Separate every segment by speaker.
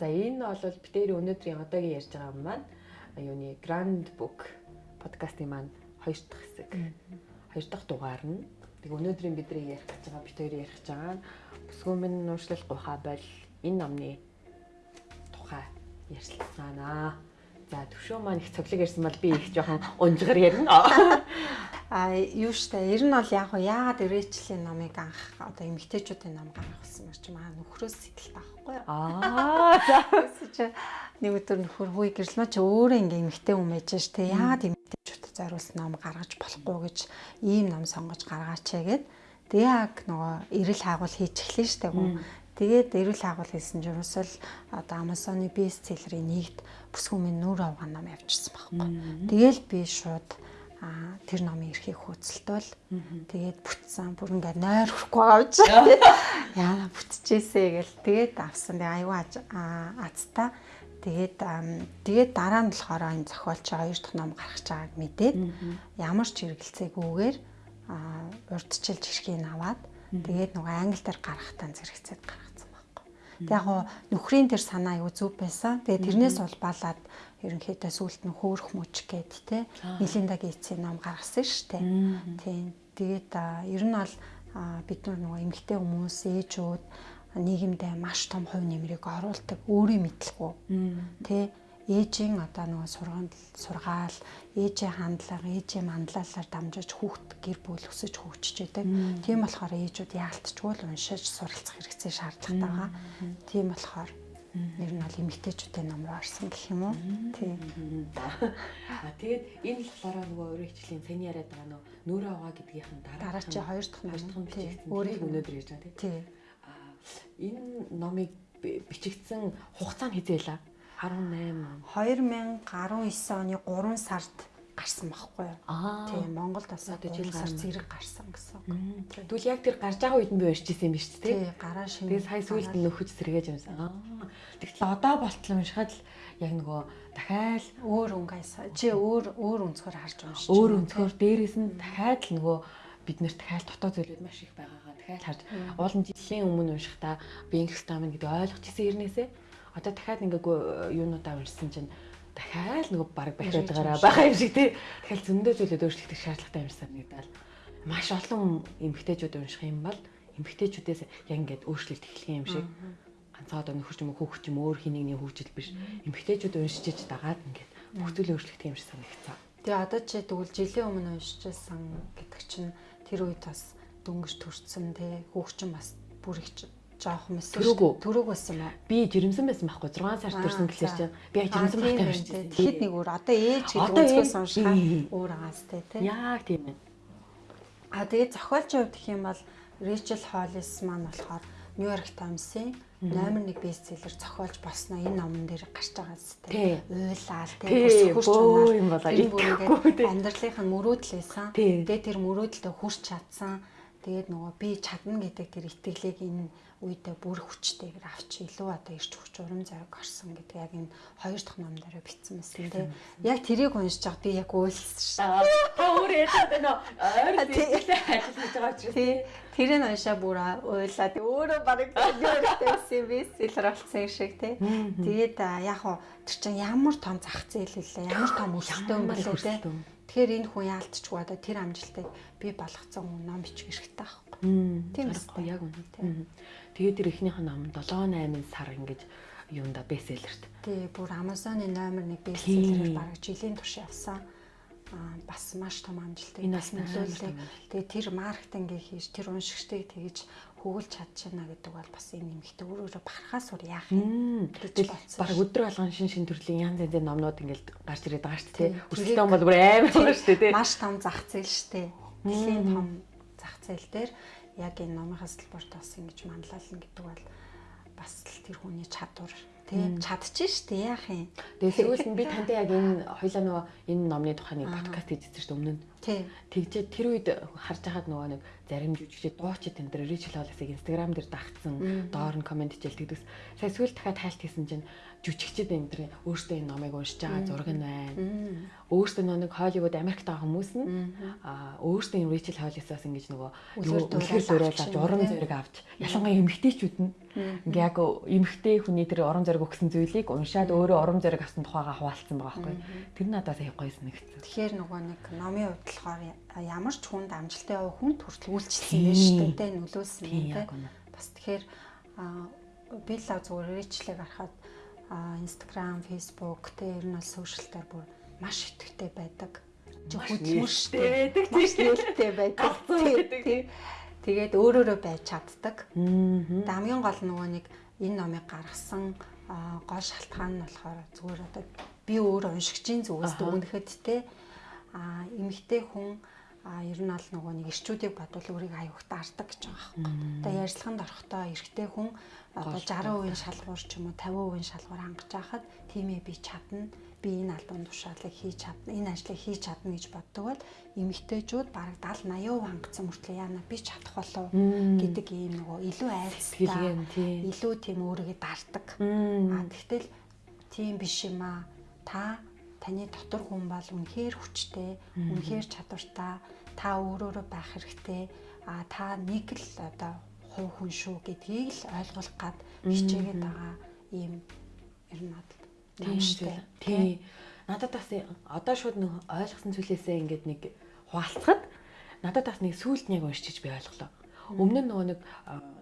Speaker 1: За энэ бол битээр өнөөдрийн одоогийн ярьж байгаа юм маань юуны Grand Book подкастын маань хоёр дахь хэсэг. Хоёр дахь дугаар нь. Тэг өнөөдрийн бидний ярих гэж байгаа битээр ярих гэж байгаа нь бүсгүүмэн нуушлал гуйхаа бол энэ номны тухай ярьцгаанаа. За төвшөө маань их цоглог ярьсан бол би их жоохон унжгаар ярина.
Speaker 2: А юу штэ ер нь бол яг яагаад ирээчлийн номыг анх одоо эмгтээчүүдийн ном гаргасан гэж маа нөхрөөс сэтэл таахгүй.
Speaker 1: Аа за
Speaker 2: нэг өдөр нөхөр хүй гэрлмэ чи өөрөө ингээ эмгтээ хүн байж штэ яагаад эмгтээчүүдэд зориулсан ном гаргаж болохгүй гэж ийм ном сонгож гаргаач гэгээд тэгээ яг нөгөө эрэл хаагуул хийж эхлэн штэ гоо. Тэгээд эрэл хаагуул хийсэн ч ерөөсөл одоо Amazon-ы бестселлерийн нэгт бүсгүүмийн нүр авгаа ном явчихсан байхгүй. Тэгээл би шууд а тэр номын эрхийг хөөцөлтөл тэгээд бүтсэн бүр ингээ нойр хөрөхгүй авч. Яа. Бүтчихээсэ гэл. Тэгээд авсан. Тэгээ аюу азтай тэгээд тэгээд дараа нь болохоор энэ зохиолч хоёр дахь ном гаргаж байгааг мэдээд ямар ч хэрэгэлцээгүйгээр урдчилж хэрхийг аваад тэгээд нөгөө англи дээр гаргахтаа зэрэгцээд гаргацсан байхгүй. Тэг яг нөхрийн тэр санаа аюу зүв байсан. Тэгээд тэрнээс улбалаад ерөнхийдөө сүулт нь хөөрөх мөч гээд те Мелинда Гейтсийн ном гаргасан дээ. Тийм. Тэгээд ер нь бол бид нар нөгөө эмэгтэй хүмүүс ээжүүд нийгэмдээ маш том хувь нэмрийг оруулдаг өөрийн мэдлгүй. Тэ ээжийн одоо нөгөө сургууль сургаал, ээжийн хандлага, ээжийн манлайлалаар дамжиж хүүхд гэр бүл өсөж хөгжиж байдаг. Тийм болохоор ээжүүд яалтчгүй л уншиж суралцах хэрэгцээ шаардлагатай байгаа. Тийм болохоор Нэр нь бол эмэгтэйчүүдийн ном руу орсон гэх юм уу? Тийм.
Speaker 1: Аа. Тэгээд энэ л болохоор нөгөө өөрөө хичлийн цэний яриад байгаа нөө нүүрэ аваа гэдгийнх нь дараа
Speaker 2: дараа чи хоёр дахь
Speaker 1: ном бичигдсэн. Өөрийг өнөөдөр ярьж байгаа тийм. Аа энэ номыг бичигдсэн хугацаа нь хизээлээ 18
Speaker 2: 2019 оны 3 сард гарсан байхгүй юу? Тийм Монголд одоо жил сар зэрэг гарсан гэсэн.
Speaker 1: Тэгвэл яг тэр гарч байгаа үед нь би уншиж ирсэн юм биш үү?
Speaker 2: Тий, гараа шин.
Speaker 1: Тэгээд сая сүүлд нь нөхөж сэргээж юмсан. Тэгтэл одоо болтлоо уншихад л яг нөгөө дахиад
Speaker 2: өөр өнгөйс чи өөр өөр өнцгөр харж уншиж.
Speaker 1: Өөр өнцгөр дээрээс нь дахиад л нөгөө бид нэр дахиад дотоод зүйлүүд маш их байгаагаа дахиад харж уулын жилийн өмнө уншихдаа би инглиш таамын гэдэг ойлгож ирсэн хэрнээсээ одоо дахиад ингээ юунуудаа уншсан чинь дахиад нөгөө баг бахиад байгаараа байгаа юм шиг тий. Тэгэхээр зөндөө зүйлүүд өөрчлөгдөх шаардлагатай юм санагдаад байна. Маш олон эмгтээчүүд унших юм бол эмгтээчүүдээс яг ингээд өөрчлөлт эхлэх юм шиг ганцаа одоо нөхөр ч юм уу хүүхд ч юм өөр хин нэгний хөгжил биш эмгтээчүүд уншиж иж дагаад ингээд бүх зүйл өөрчлөгдөх юм шиг санагцсан.
Speaker 2: Тэгээ одоо чи тэгвэл жилийн өмнө уншижсэн гэдэг чинь тэр үед бас дөнгөж төрсэн тий хүүхчин бас бүр их жоох мэс
Speaker 1: төрөөгөө
Speaker 2: төрөөг байсан маа.
Speaker 1: Би жирэмсэн байсан байхгүй 6 сар төрсэн гэхэлэр чинь би жирэмсэн байх юм шүү дээ.
Speaker 2: Тэгэхэд нэг өөр одоо ээж гэдэг өнцгөөс уншихаа өөр аастай тий.
Speaker 1: Яг тийм байна.
Speaker 2: А тэгээд зохиолчийн хувьд гэх юм бол Rachel Hollis маань болохоор New York Times-ийн номер 1 бестселлер зохиолж босноо энэ номон дээр гарч байгаа зү. Уйлаал тий.
Speaker 1: Хурц юм болоо.
Speaker 2: Энэ бүрийгээ амьдралынх нь мөрөөдөл байсан. Тэгээд тэр мөрөөдөлтөд хүрч чадсан. Тэгээд нөгөө би чадна гэдэг тэр итгэлийг энэ үедээ бүр хүчтэйгээр авч илүү одоо ирч хүч урам зориг орсон гэдэг яг энэ хоёр дахь ном дээр бичсэн мэсэн тийм. Яг тэрийг уншиж байгаа би яг үйлсэн
Speaker 1: шүү. Та өөр ярьдаг нөө ойр зүйлээ ажиллаж байгаа ч тийм.
Speaker 2: Тэрийг уншаа бүр уйлаа. Тэг өөрөө барыг юуртэйсэн би сэлэр болсон шиг тийм. Тэгээд яг хоо тэр чинь ямар том зах зээл үлээ. Ямар том өсөлтөө юм бэ тийм. Тэгэхээр энэ хүн яалтчгүй одоо тэр амжилтыг би болгоцсон хүн ном бичих хэрэгтэй байхгүй.
Speaker 1: Тийм байхгүй яг үнэ тийм. Тэгээд тэр эхнийх нь ном 7 8 сар ингэж юунда бестселлерт.
Speaker 2: Тий, бүр Amazon-ы номер 1 бестселлерээр бараг жилийн турш явсан. Аа бас маш том амжилттай
Speaker 1: бас нөлөөллөө.
Speaker 2: Тэгээ тэр маркетингийг хийж тэр уншигчдыг тэгж хөвөлж чадчихна гэдэг бол бас энэ нэмэгтэй өөр өөрө барахаас ур яах юм.
Speaker 1: Тэгэл баг өдөр болгон шин шин төрлийн янз янзын номнууд ингээл гарч ирээд байгаа шүү дээ. Өсөлтөө бол бүр амар байна шүү дээ.
Speaker 2: Маш том зах зээл шүү дээ. Дэлхийн том зах зээл дээр яг энэ номынхаа салбарт бас ингэж манлайлна гэдэг бол бас л тэр хүний чадвар тийм чадчих шүү дээ яах юм.
Speaker 1: Тэгээ сүүлд нь би тантай яг энэ хоёлаа нөгөө энэ номны тухай нэг подкаст хийжсэн шүү өмнө нь
Speaker 2: Тий.
Speaker 1: Тэгжээ тэр үед харж байхад нөгөө нэг зарим жүжигчид дуучид энэ дээр Rachel Hollis-ыг Instagram дээр дагцсан доор нь комент хийжэл тэгдэс. Сая сүүл дахиад хайлт хийсэн чинь жүжигчид энэ өөртөө энэ номыг уншиж байгаа зураг нь байна. Өөртөө нэг Холливуд Америкт байгаа хүмүүс нь аа өөртөө энэ Rachel Hollis-аас ингэж нөгөө үлгэр дуурайл авч уран зориг авч ялангуяа эмэгтэйчүүд нь ингээ яг эмэгтэй хүний тэр уран зориг өгсөн зүйлийг уншаад өөрөө уран зориг авсан тухайгаа хуваалцсан байгаа байхгүй. Тэр надад сая гоё санагдсан.
Speaker 2: Тэгэхээр нөгөө нэг номын хувьд болохоор ямар ч хүнд амжилттай явах хүн хүртэл үйлчлсэн байж шүү дээ нөлөөсөн юм те. Бас тэгэхээр би л зүгээр рэчлэг харахад Instagram, Facebook тэ ер нь бол сошиал дээр бүр маш итгэвтэй байдаг.
Speaker 1: Хөдөлмөрштэй байдаг
Speaker 2: тийм нээлттэй байдаг. Тэгээд өөрөөрөө байж чаддаг. Тэгээд хамгийн гол нөгөө нэг энэ номыг гаргасан гол шалтгаан нь болохоор зүгээр одоо би өөр уншигчийн зүгээс дүгнэхэд те а эмэгтэй хүн а ер нь аль нөгөө нэг ирчүүдийг бодвол өөрийг аюух даардаг гэж байгаа юм. Одоо ярилцлаганд орохдоо эрэгтэй хүн одоо 60% шалгуур ч юм уу 50% шалгуур хангаж байхад тийм ээ би чадна би энэ албан тушаалыг хийж чадна энэ ажлыг хийж чадна гэж боддог бол эмэгтэйчүүд бараг 70 80% хангацсан мөртлөө яана би чадах болов гэдэг ийм нөгөө илүү айцтай илүү тийм өөрийгөө дарддаг. А тэгтэл тийм биш юм а та таны дотор хүн бол үнэхээр хүчтэй үнэхээр чадвартай та өөрөөрөө байх хэрэгтэй а та нэг л одоо хувь хүн шүү гэдгийг л ойлгуулах гад хичээгээд байгаа ийм ер нь надад
Speaker 1: нааштай. Тий. Надад бас одоо шууд нэг ойлгосон зүйлээсээ ингээд нэг хуваалцахад надад бас нэг сүулт нэг уншиж би ойлголоо. Өмнө нь нөгөө нэг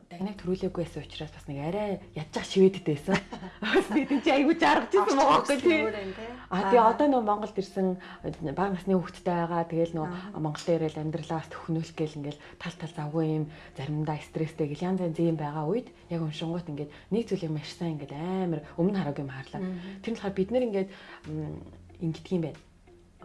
Speaker 1: дагнаг төрүүлээгүй байсан учраас бас нэг арай ядчих шивэдэд байсан. Бас тийм чи айгуу жаргаж ирсэн байгаа байхгүй тий. А тий одоо нөгөө Монголд ирсэн бага насны хүүхэдтэй байгаа. Тэгэл нөгөө Монголд ирэл амьдралаа бас төхнүүлэх гээл ингээл тал тал завгүй юм заримдаа стресстэй гэл янз янз юм байгаа үед яг уншингууд ингээд нэг зүйлийг маш сайн ингээд амар өмнө хараагүй юм хаарлаа. Тэр нь болохоор бид нэр ингээд ингэдэг юм байна.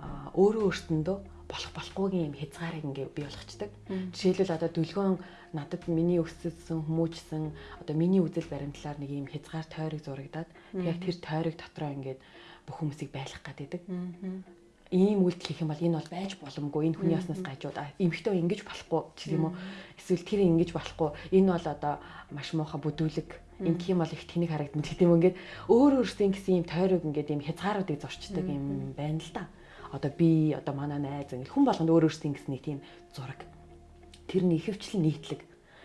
Speaker 1: А өөрөө өөртөндөө болох болохгүйгийн юм хязгаарыг ингээ бий болгочдөг. Жишээлбэл одоо дүлгөөн надад миний өссөн хүмүүжсэн одоо миний үзэл баримтлаар нэг юм хязгаар тойрог зурагдаад яг тэр тойрог дотроо ингээд бүх хүмүүсийг байлгах гэдэг. Ийм үйлдэл хийх юм бол энэ бол байж боломгүй. Энэ хүний яснаас гажууд эмхтөө ингэж болохгүй ч юм уу. Эсвэл тэр ингэж болохгүй. Энэ бол одоо маш муухай бүдүүлэг ингэх юм бол их тэнэг харагдана гэдэг юм ингээд өөр өөрсдийн гэсэн юм тойрог ингээд юм хязгааруудыг зурчдаг юм байна л да. Одоо би одоо манай найз ингээд хүн болгонд өөр өөрсдийн гэсэн нэг тийм зураг. Тэр нь ихэвчлэн нийтлэг.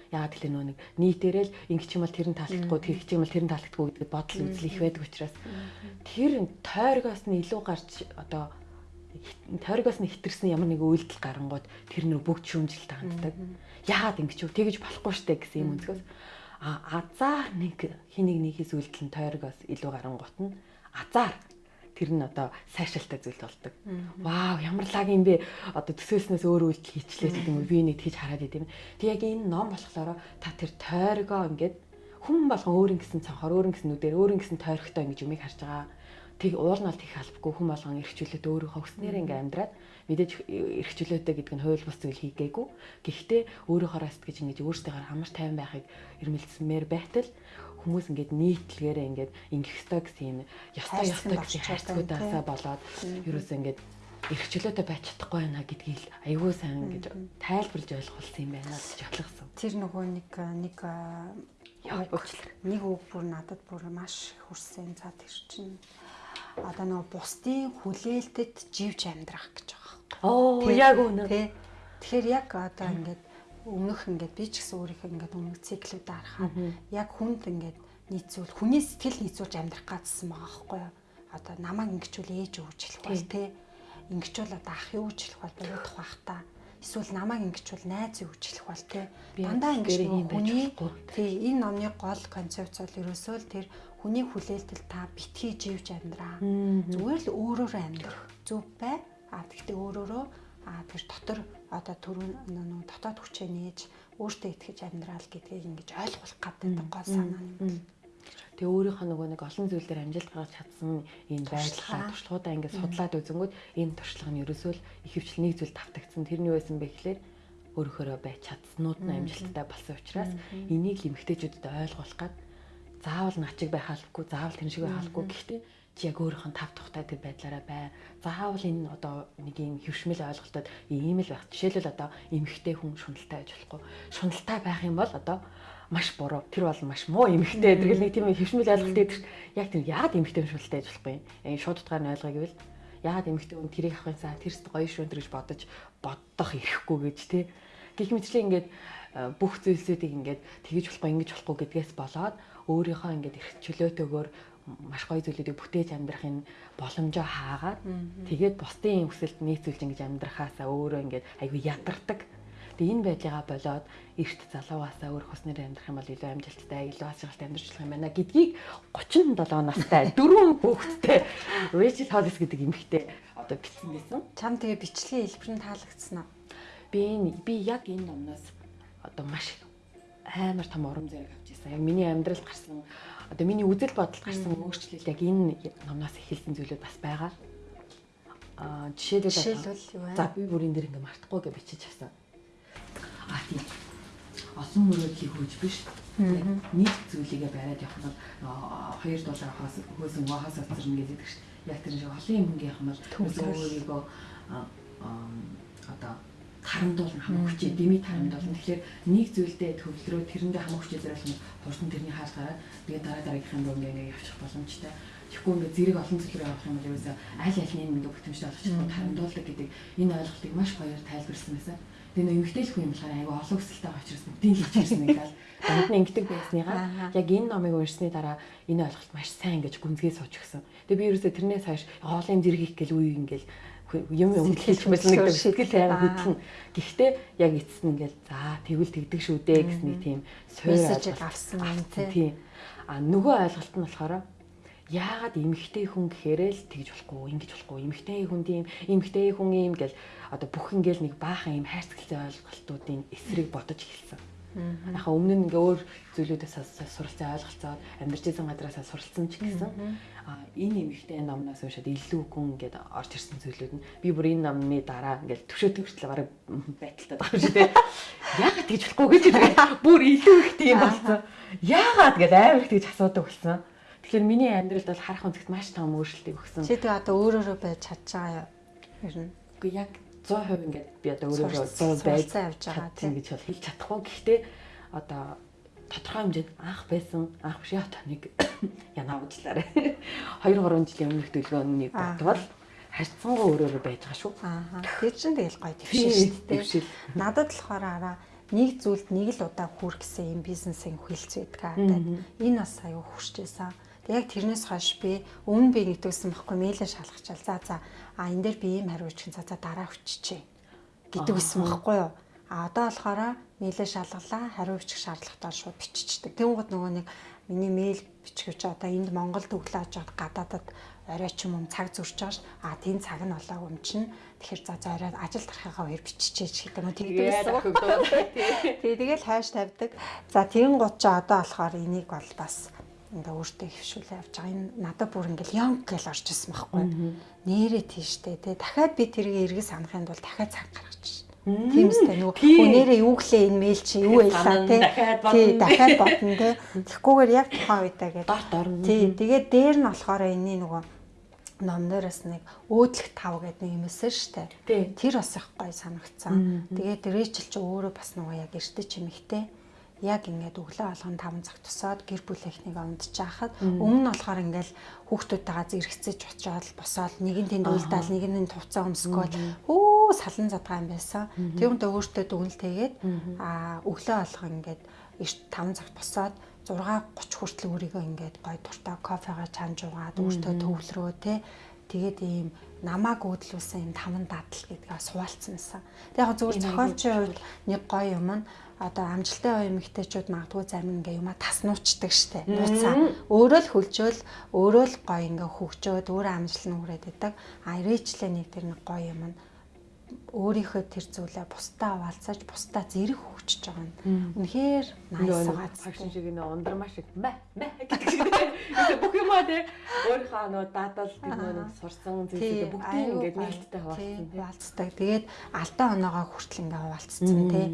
Speaker 1: Яагаад гэвэл нөө нэг нийтээрэл ингэч юм бол тэр нь таалагдахгүй тэр юм бол тэр нь таалагдахгүй гэдэг бодол үзэл их байдаг учраас. Тэр тойргоос нь илүү гарч одоо тойргоос нь хитэрсэн ямар нэг үйлдэл гарангууд тэр нөр бүгд шүүмжлэлт ханддаг. Яагаад ингэж вэ? Тэгэж болохгүй штэ гэсэн юм өнцгөөс. А азар нэг хэнийг нөхөс үйлдэл нь тойргоос илүү гарангуут нь азар тэр нь одоо сайшаалтай зүйл болдог. Вау, ямар лаг юм бэ? Одоо төсөөлснөөс өөр үйлдэл хийчлээ гэдэг юм? Би нэг тийж хараад идэв. Тэг яг энэ ном болохоор та тэр тойргоо ингээд хүн болгон өөрийн гэсэн цанхаар өөрийн гэсэн нүдээр өөрийн гэсэн тойрогтой ингэж юмыг харж байгаа. Тэг уул нь бол тех албагүй хүн болгон эрхчлөөд өөрийнхөө хөснээр ингээ амьдраад мэдээж эрхчлөөтэй гэдэг нь хууль бус зүйл хийгээгүй. Гэхдээ өөрийнхөө сэтгэж ингэж өөрсдийнхөө амар тайван байхыг эрмэлзсмээр байтал хүмүүс ингээд нийтлэгээрээ ингээд ингэх ёстой гэсэн ёстой ёстой гэсэн хайрцагуудаасаа болоод ерөөсөө ингээд эрхчлөөтэй байж чадахгүй байна гэдгийг айгүй сайн ингэж тайлбарлаж ойлгуулсан юм байна гэж ойлгосон.
Speaker 2: Тэр нөгөө нэг нэг нэг үг бүр надад бүр маш хүрсэн. За тэр чинь одоо нөгөө бусдын хүлээлтэд живж амьдрах гэж байгаа.
Speaker 1: Оо яг үнэ.
Speaker 2: Тэгэхээр яг одоо ингээд өмнөх ингээд би ч гэсэн өөрийнхөө ингээд өмнөх циклүүдээ харахад яг хүнд ингээд нийцүүл хүний сэтгэл нийцүүлж амьдрах гэсэн байгаа байхгүй юу? Одоо намайг ингэчүүл ээж өгч хэлэх бол те ингэчүүл одоо ах юу хэлэх бол бодох бах та. Эсвэл намайг ингэчүүл найз хэлэх бол те дандаа ингэж хүний тий энэ номны гол концепц бол ерөөсөө л тэр хүний хүлээлтэл та битгий живж амьдраа. Зүгээр л өөрөөр амьдрах зөв бай. А тэгтээ өөрөөрөө а тэр дотор одоо түрүүн нөө дотоод хүчээ нээж өөртөө итгэж амьдрал гэдгийг ингэж ойлгох гэдэг гол санаа юм.
Speaker 1: Тэгээ өөрийнхөө нөгөө нэг олон зүйлээр амжилт гаргаж чадсан энэ байдлаа туршлагуудаа ингээд судлаад үзэнгүүт энэ туршлага нь ерөөсөө л ихэвчлэн нэг зүйл давтагдсан. Тэр нь юу байсан бэ гэхээр өөрөөхөө байж чадсанууд нь амжилттай болсон учраас энийг л эмгтээчүүдэд ойлгуулах гад заавал начиг байх албагүй, заавал тэр шиг байх албагүй. Гэхдээ яг өөрийнхөө тав тухтай тэр байдлаараа бай. Заавал энэ одоо нэг юм хөвшмөл ойлголтод ийм л байх. Жишээлбэл одоо эмэгтэй хүн шуналтай байж болохгүй. Шуналтай байх юм бол одоо маш буруу. Тэр бол маш муу эмэгтэй. Тэгэл нэг тийм хөвшмөл ойлголт дээр яг тэр яагаад эмэгтэй хүн шуналтай байж болохгүй. Энэ шууд утгаар нь ойлгоё гэвэл яагаад эмэгтэй хүн тэрийг авахын цаа тэр өст гоё шүү гэж бодож боддох ирэхгүй гэж тий. Гэх мэтчлээ ингээд э, бүх зүйлсүүдийг ингээд тэгэж болохгүй ингэж болохгүй гэдгээс болоод өөрийнхөө ингээд эрх чөлөөтэйгээр маш гоё зүйлүүдийг бүтээж амьдрахын боломжоо хаагаад тэгээд бусдын өсөлт нийцүүлж ингэж амьдрахаасаа өөрөө ингээд айгүй ядардаг. Тэгээ энэ байдлыгаа болоод эрт залуугаасаа өөр хуснаар амьдрах юм бол илүү амжилттай, илүү ашиглалтай амьдарч болох юм байна гэдгийг 37 настай дөрвөн хүүхэдтэй Rachel Hollis гэдэг эмэгтэй одоо бичсэн байсан.
Speaker 2: Чам тэгээ бичлэгийн хэлбэр нь таалагдсан уу?
Speaker 1: Би би яг энэ номноос одоо маш амар том урам зориг авч ирсэн. Яг миний амьдралд гарсан одоо миний үзэл бодолд гарсан өөрчлөлт яг энэ номноос эхэлсэн зүйлүүд бас байгаа. Аа жишээлбэл
Speaker 2: юу вэ?
Speaker 1: За би бүрийн дээр ингээ мартахгүй гэж бичиж авсан. Аа тийм. Осон мөрөдлийн хөөж биш. Нэг зүйлийгээ бариад явах нь хоёр доллар хаас хөөсөн хаас оцорно гэдэг чинь яг тэр шиг холын мөнгө явах нь бол өөрийгөө одоо тарамдуулна хамаг хүчээ дэмий тарамдуулна. Тэгэхээр нэг зүйлдээ төвлөрөө тэрэндээ хамаг хүчээ зориулах нь хурдан тэрний хаалт гараад тэгээд дараа дараагийнхын руу ингээ явчих боломжтой. Тэгэхгүй ингээ зэрэг олон зүйл рүү явах юм бол ерөөсөө аль альны ингээ бүтэмжтэй олгочих тарамдуулдаг гэдэг энэ ойлголтыг маш баяр тайлбарсан байсан. Тэгээ нөө эмгтээлх юм болохоор айгүй олон өсөлттэй очроос бүгдийг хийчихсэн ингээл данд нь ингэдэг байсныгаа яг энэ номыг уншсны дараа энэ ойлголт маш сайн ингэж гүнзгий сууч гисэн. Тэгээ би ерөөсөө тэрнээс хойш хоолын зэрэг хийх гэл үе ингээл юм юм хэлж байсан нэг сэтгэл тайван хөдлөн. Гэхдээ яг эцэст нь ингээл за тэгвэл тэгдэг шүү дээ гэсэн нэг тийм
Speaker 2: мессежийг авсан юм
Speaker 1: тийм. А нөгөө ойлголт нь болохоор яагаад эмэгтэй хүн гэхээрээ л тэгж болохгүй, ингэж болохгүй, эмэгтэй хүн тийм, эмэгтэй хүн юм гэл одоо бүх ингээл нэг баахан юм хайрцагтай ойлголтуудын эсрэг бодож эхэлсэн. Яхаа өмнө нь ингээ өөр зүйлүүдээс суралцсан ойлголцоод амьдарч байсан гадраас суралцсан ч гэсэн энэ эмэгтэй номноос уушаад илүү гүн ингээд орж ирсэн зүйлүүд нь би бүр энэ номны дараа ингээд төвшөө төвчлээ бараг байдалтай байгаа шүү дээ. Яагаад тэгж болохгүй гэж бүр илүү их тийм болсон. Яагаад гэд амар их тэгж асуудаг болсон. Тэгэхээр миний амьдралд бол харах үнцгт маш том өөрчлөлтийг өгсөн.
Speaker 2: Чи тэгээ одоо өөрөөрөө байж чадж байгаа юм. Ер нь.
Speaker 1: Үгүй яг 100% ингээд би одоо өөрөөрөө 100 байж
Speaker 2: явж байгаа
Speaker 1: тийм гэж хэлж чадахгүй. Гэхдээ одоо тодорхой хэмжээнд анх байсан анх биш яа таныг янаа уучлаарай. 2 3 жилийн өмнөх төлөвлөгөөний бодвол харьцангуй өөрөөрөө байж байгаа шүү.
Speaker 2: Аа. Тэр чинь тэгэл гоё твшил шүү дээ. Надад болохоор араа нэг зүйлд нэг л удаа хүрх гэсэн юм бизнесийн хөлц байдаг. Энэ бас аюу хүрчээсэн. Яг тэрнээс хойш би өмнө би нэгтгсэн байхгүй мэйлээ шалгачаал. За за а энэ дээр би ийм хариу өгчих за за дараа өччихээ гэдэг байсан байхгүй юу? А одоо болохоор мэйлээ шалгалаа хариу өгчих шаардлагатай шууд биччихдэг. Тэнгууд нөгөө нэг миний мэйл бичгүүч одоо энд Монгол төглөөж аваад гадаадад орой ч юм уу цаг зурж байгаа ш. А тийм цаг нь болоо юм чинь тэгэхээр за за орой ажил тарахыгаа хоёр биччихээч гэдэг нь тэгдэг байсан. Тэгээ тэгэл хайш тавьдаг. За тийм гут ч одоо болохоор энийг бол бас ингээ өөртөө хөвшүүлээ явж байгаа. Энэ надад бүр ингээл ёнг гэж орж исэн байхгүй. Нэрээ тийштэй те. Дахиад би тэрийг эргэж санахын тулд дахиад цаг гаргаж шин. Тийм үстэй нөгөө нэрээ юу гэлээ энэ мэйл чи юу байлаа те. Тий дахиад бодно те. Тэгэхгүйгээр яг тухайн үедээ гэдэг.
Speaker 1: Барт орно.
Speaker 2: Тий тэгээд дээр нь болохоор энэний нөгөө номнороос нэг өөдлөх тав гэдэг нэг юм эсэ штэ. Тэр бас их гоё санагцсан. Тэгээд Рэчел ч өөрөө бас нөгөө яг эртэ чимэгтэй яг ингээд өглөө алган 5 цаг тусаад гэр бүлийнхнийг ундчихахад өмнө нь болохоор ингээд хүүхдүүдтэйгээ зэрэгцэж очиод босоод нэг нь тэнд уйлдаал нэг нь тувцаа өмсгөөл өө салан задгаа юм байсан. Тэгүнтэй өөртөө дүнэлтэйгээд а өглөө алган ингээд 5 цагт босоод 6:30 хүртэл өөрийгөө ингээд гой дуртай кофегаа чанж угаад өөртөө төвлөрөө те тэгээд ийм намааг өөдлүүлсэн юм таван дадал гэдгээ суулцсансан. Тэг яг зөвхөн зохиолчийн хувьд нэг гоё юм нь одоо амжилттай оюун эмэгтэйчүүд магадгүй зарим ингээ юма таснуучдаг штэ. Нууцаа. Өөрөө л хөлжөөл өөрөө л гоё ингээ хөгжөөд өөрөө амжилт нь хүрээд идэг. А ирээчлээ нэг тэр нэг гоё юм нь өөрийнхөө тэр зүйлээ бусдаа овалцаж бусдаа зэрэг хөгжиж байгаа нь үнэхээр найс байгаа.
Speaker 1: Фашн шиг нэ ундрмаа шиг мэ мэ гэдэг бүх юмаа тий Өөрийнхөө нөгөө даадал бид нөгөө сурсан зүйлсээ бүгдийг ингээд нээлттэй хуваалцсан.
Speaker 2: Хуваалцдаг. Тэгээд алдаа оноогоо хүртэл ингээд хуваалцсан тий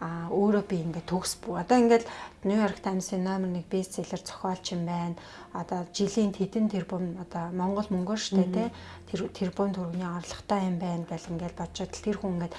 Speaker 2: а өөрөө би ингээд төгс бүү. Одоо ингээд Нью-Йорк Таймс-ийн номер 1 бестселлер зохиолч юм байна. Одоо жилийн хэдэн тэрбум одоо Монгол мөнгөөр штэ тий тэр тэрбум төгрөгийн орлоготой юм байна гэл ингээд бодчиход тэр хүн ингээд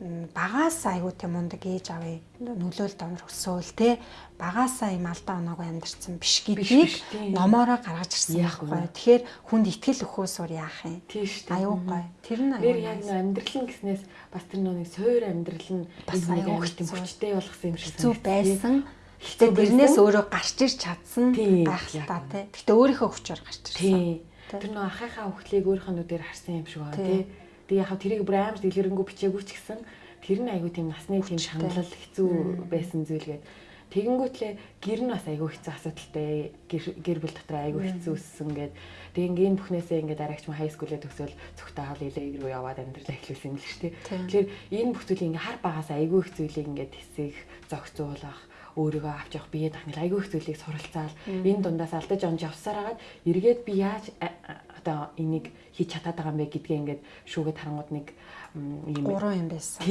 Speaker 2: багаас айгуу тийм мундаг ээж авъя нөлөөлт онор өсөөл те багаасаа юм алдаа оноог амьдарсан биш гэдгийг номоороо гаргаж ирсэн байхгүй. Тэгэхээр хүнд итгэл өхөөсөр яах юм?
Speaker 1: Тийм шүү
Speaker 2: дээ. Аюу гой. Тэр нь
Speaker 1: аюу. Тэр яг амьдрал гэснээс бас тэр нөө суур амьдрал нь
Speaker 2: бас аюу
Speaker 1: тийм хүчтэй болгосон юм шиг
Speaker 2: зүг байсан. Гэтэ тэрнээс өөрөө гарч ир чадсан байх л та тий. Гэтэ өөрийнхөө хүчээр гарч ирсэн.
Speaker 1: Тэр нөө ахыхаа хөхлийг өөрийнхөө нүдээр харсан юм шиг байна тий. Тэгээ яг тэрийг бүр амар дэлгэрэнгүй бичээгүй ч гэсэн тэр нь айгүй тийм насны тийм шаналл хэцүү байсан зүйл гээд. Тэгэнгүүтлээ гэр нь бас айгүй хэцүү асуудалтай гэр бүл дотор айгүй хэцүү өссөн гээд. Тэг ингийн бүхнээсээ ингээд арайч хай скулээ төгсөөл цогтаал илэг рүү яваад амьдрал эхлүүлсэн юм л шүү дээ. Тэгэхээр энэ бүх зүйлийг ингээ хар багаас айгүй их зүйлийг ингээд хэсэх зогцуулах өөрийгөө авч явах бие дахнал айгүй их зүйлийг суралцаал. Энэ дундаас алдаж онж явсараад эргээд би яаж одоо энийг хийж чадаад байгаа юм бэ гэдгээ ингээд шүүгээд харангууд нэг
Speaker 2: юм гурван юм байсан.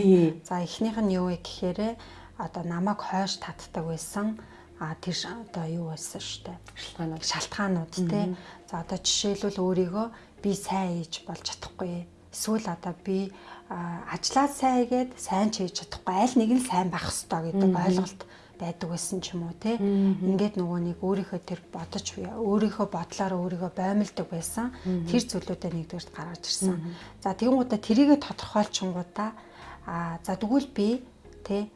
Speaker 2: За эхнийх нь юу вэ гэхээр одоо намайг хойш татдаг байсан. А тэр одоо юу байсан штэ
Speaker 1: шалтгаанууд.
Speaker 2: Шалтгаанууд тий. За одоо жишээлбэл өөрийгөө би сайн хийж болж чадахгүй. Эсвэл одоо би ажлаа сайн хийгээд сайн ч хийж чадахгүй. Аль нэг нь сайн байх хэрэгтэй гэдэг ойлголт байдаг байсан ч юм уу те. Ингээд нөгөө нэг өөрийнхөө тэр бодож өөрийнхөө бодлоор өөрийгөө боомлдог байсан. Тэр зүйлүүдээ нэгдүгээрт гаргаж ирсэн. За тэгэнгүүтээ тэрийгэ тодорхойлчингуудаа а за тэгвэл би те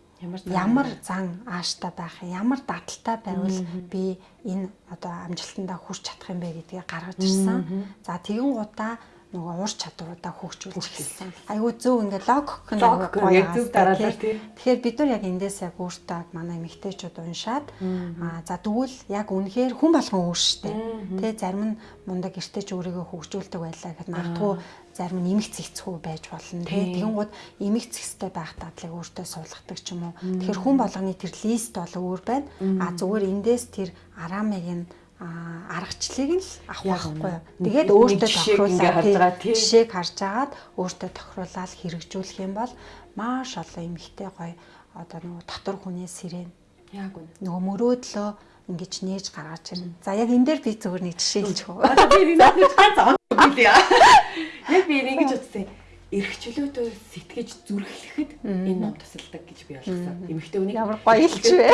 Speaker 2: ямар зан ааштай байх ямар дадалтай байвал би энэ одоо амжилтандаа хүрч чадах юм бэ гэдгийг гаргаж ирсэн. За тэгэн гутаа нөгөө ур чадваруудаа хөгжүүлж эхэлсэн. Айгуу зөв ингээд логик
Speaker 1: нь гоё зөв дараалал тий.
Speaker 2: Тэгэхээр бид нар яг эндээс яг өөртөө манай эмэгтэйчүүд уншаад аа за тэгвэл яг үнэхээр хүн болгон өөр штэ. Тэ зарим нь мундаг эртэж өөрийгөө хөгжүүлдэг байлаа гэхэд магадгүй зарим нь эмэг цэгцгүй байж болно тий. Тэгэн гууд эмэг цэгцтэй байх дадлыг өөртөө суулгадаг ч юм уу. Тэгэхээр хүн болгоны тэр лист бол өөр байна. А зүгээр эндээс тэр арамыг нь аргачлалыг л авах байхгүй. Тэгээд өөртөө тохируулаад жишээг харж агаад өөртөө тохируулаад хэрэгжүүлэх юм бол маш олон эмгтэй гоё одоо нөгөө дотор хүнээс сэрэн.
Speaker 1: Яг үнэ.
Speaker 2: Нөгөө мөрөөдлөө ингэж нээж гаргаж ирнэ. За яг энэ дээр би зөвхөн нэг жишээ.
Speaker 1: Одоо би энэ ганц оног хэлье. Яг би ингэж утсан эрхчлөөдөө сэтгэж зүрхлэхэд энэ ном тусалдаг гэж би ойлгосон. Эмэгтэй үнийг
Speaker 2: ямар гоё хэлж вэ?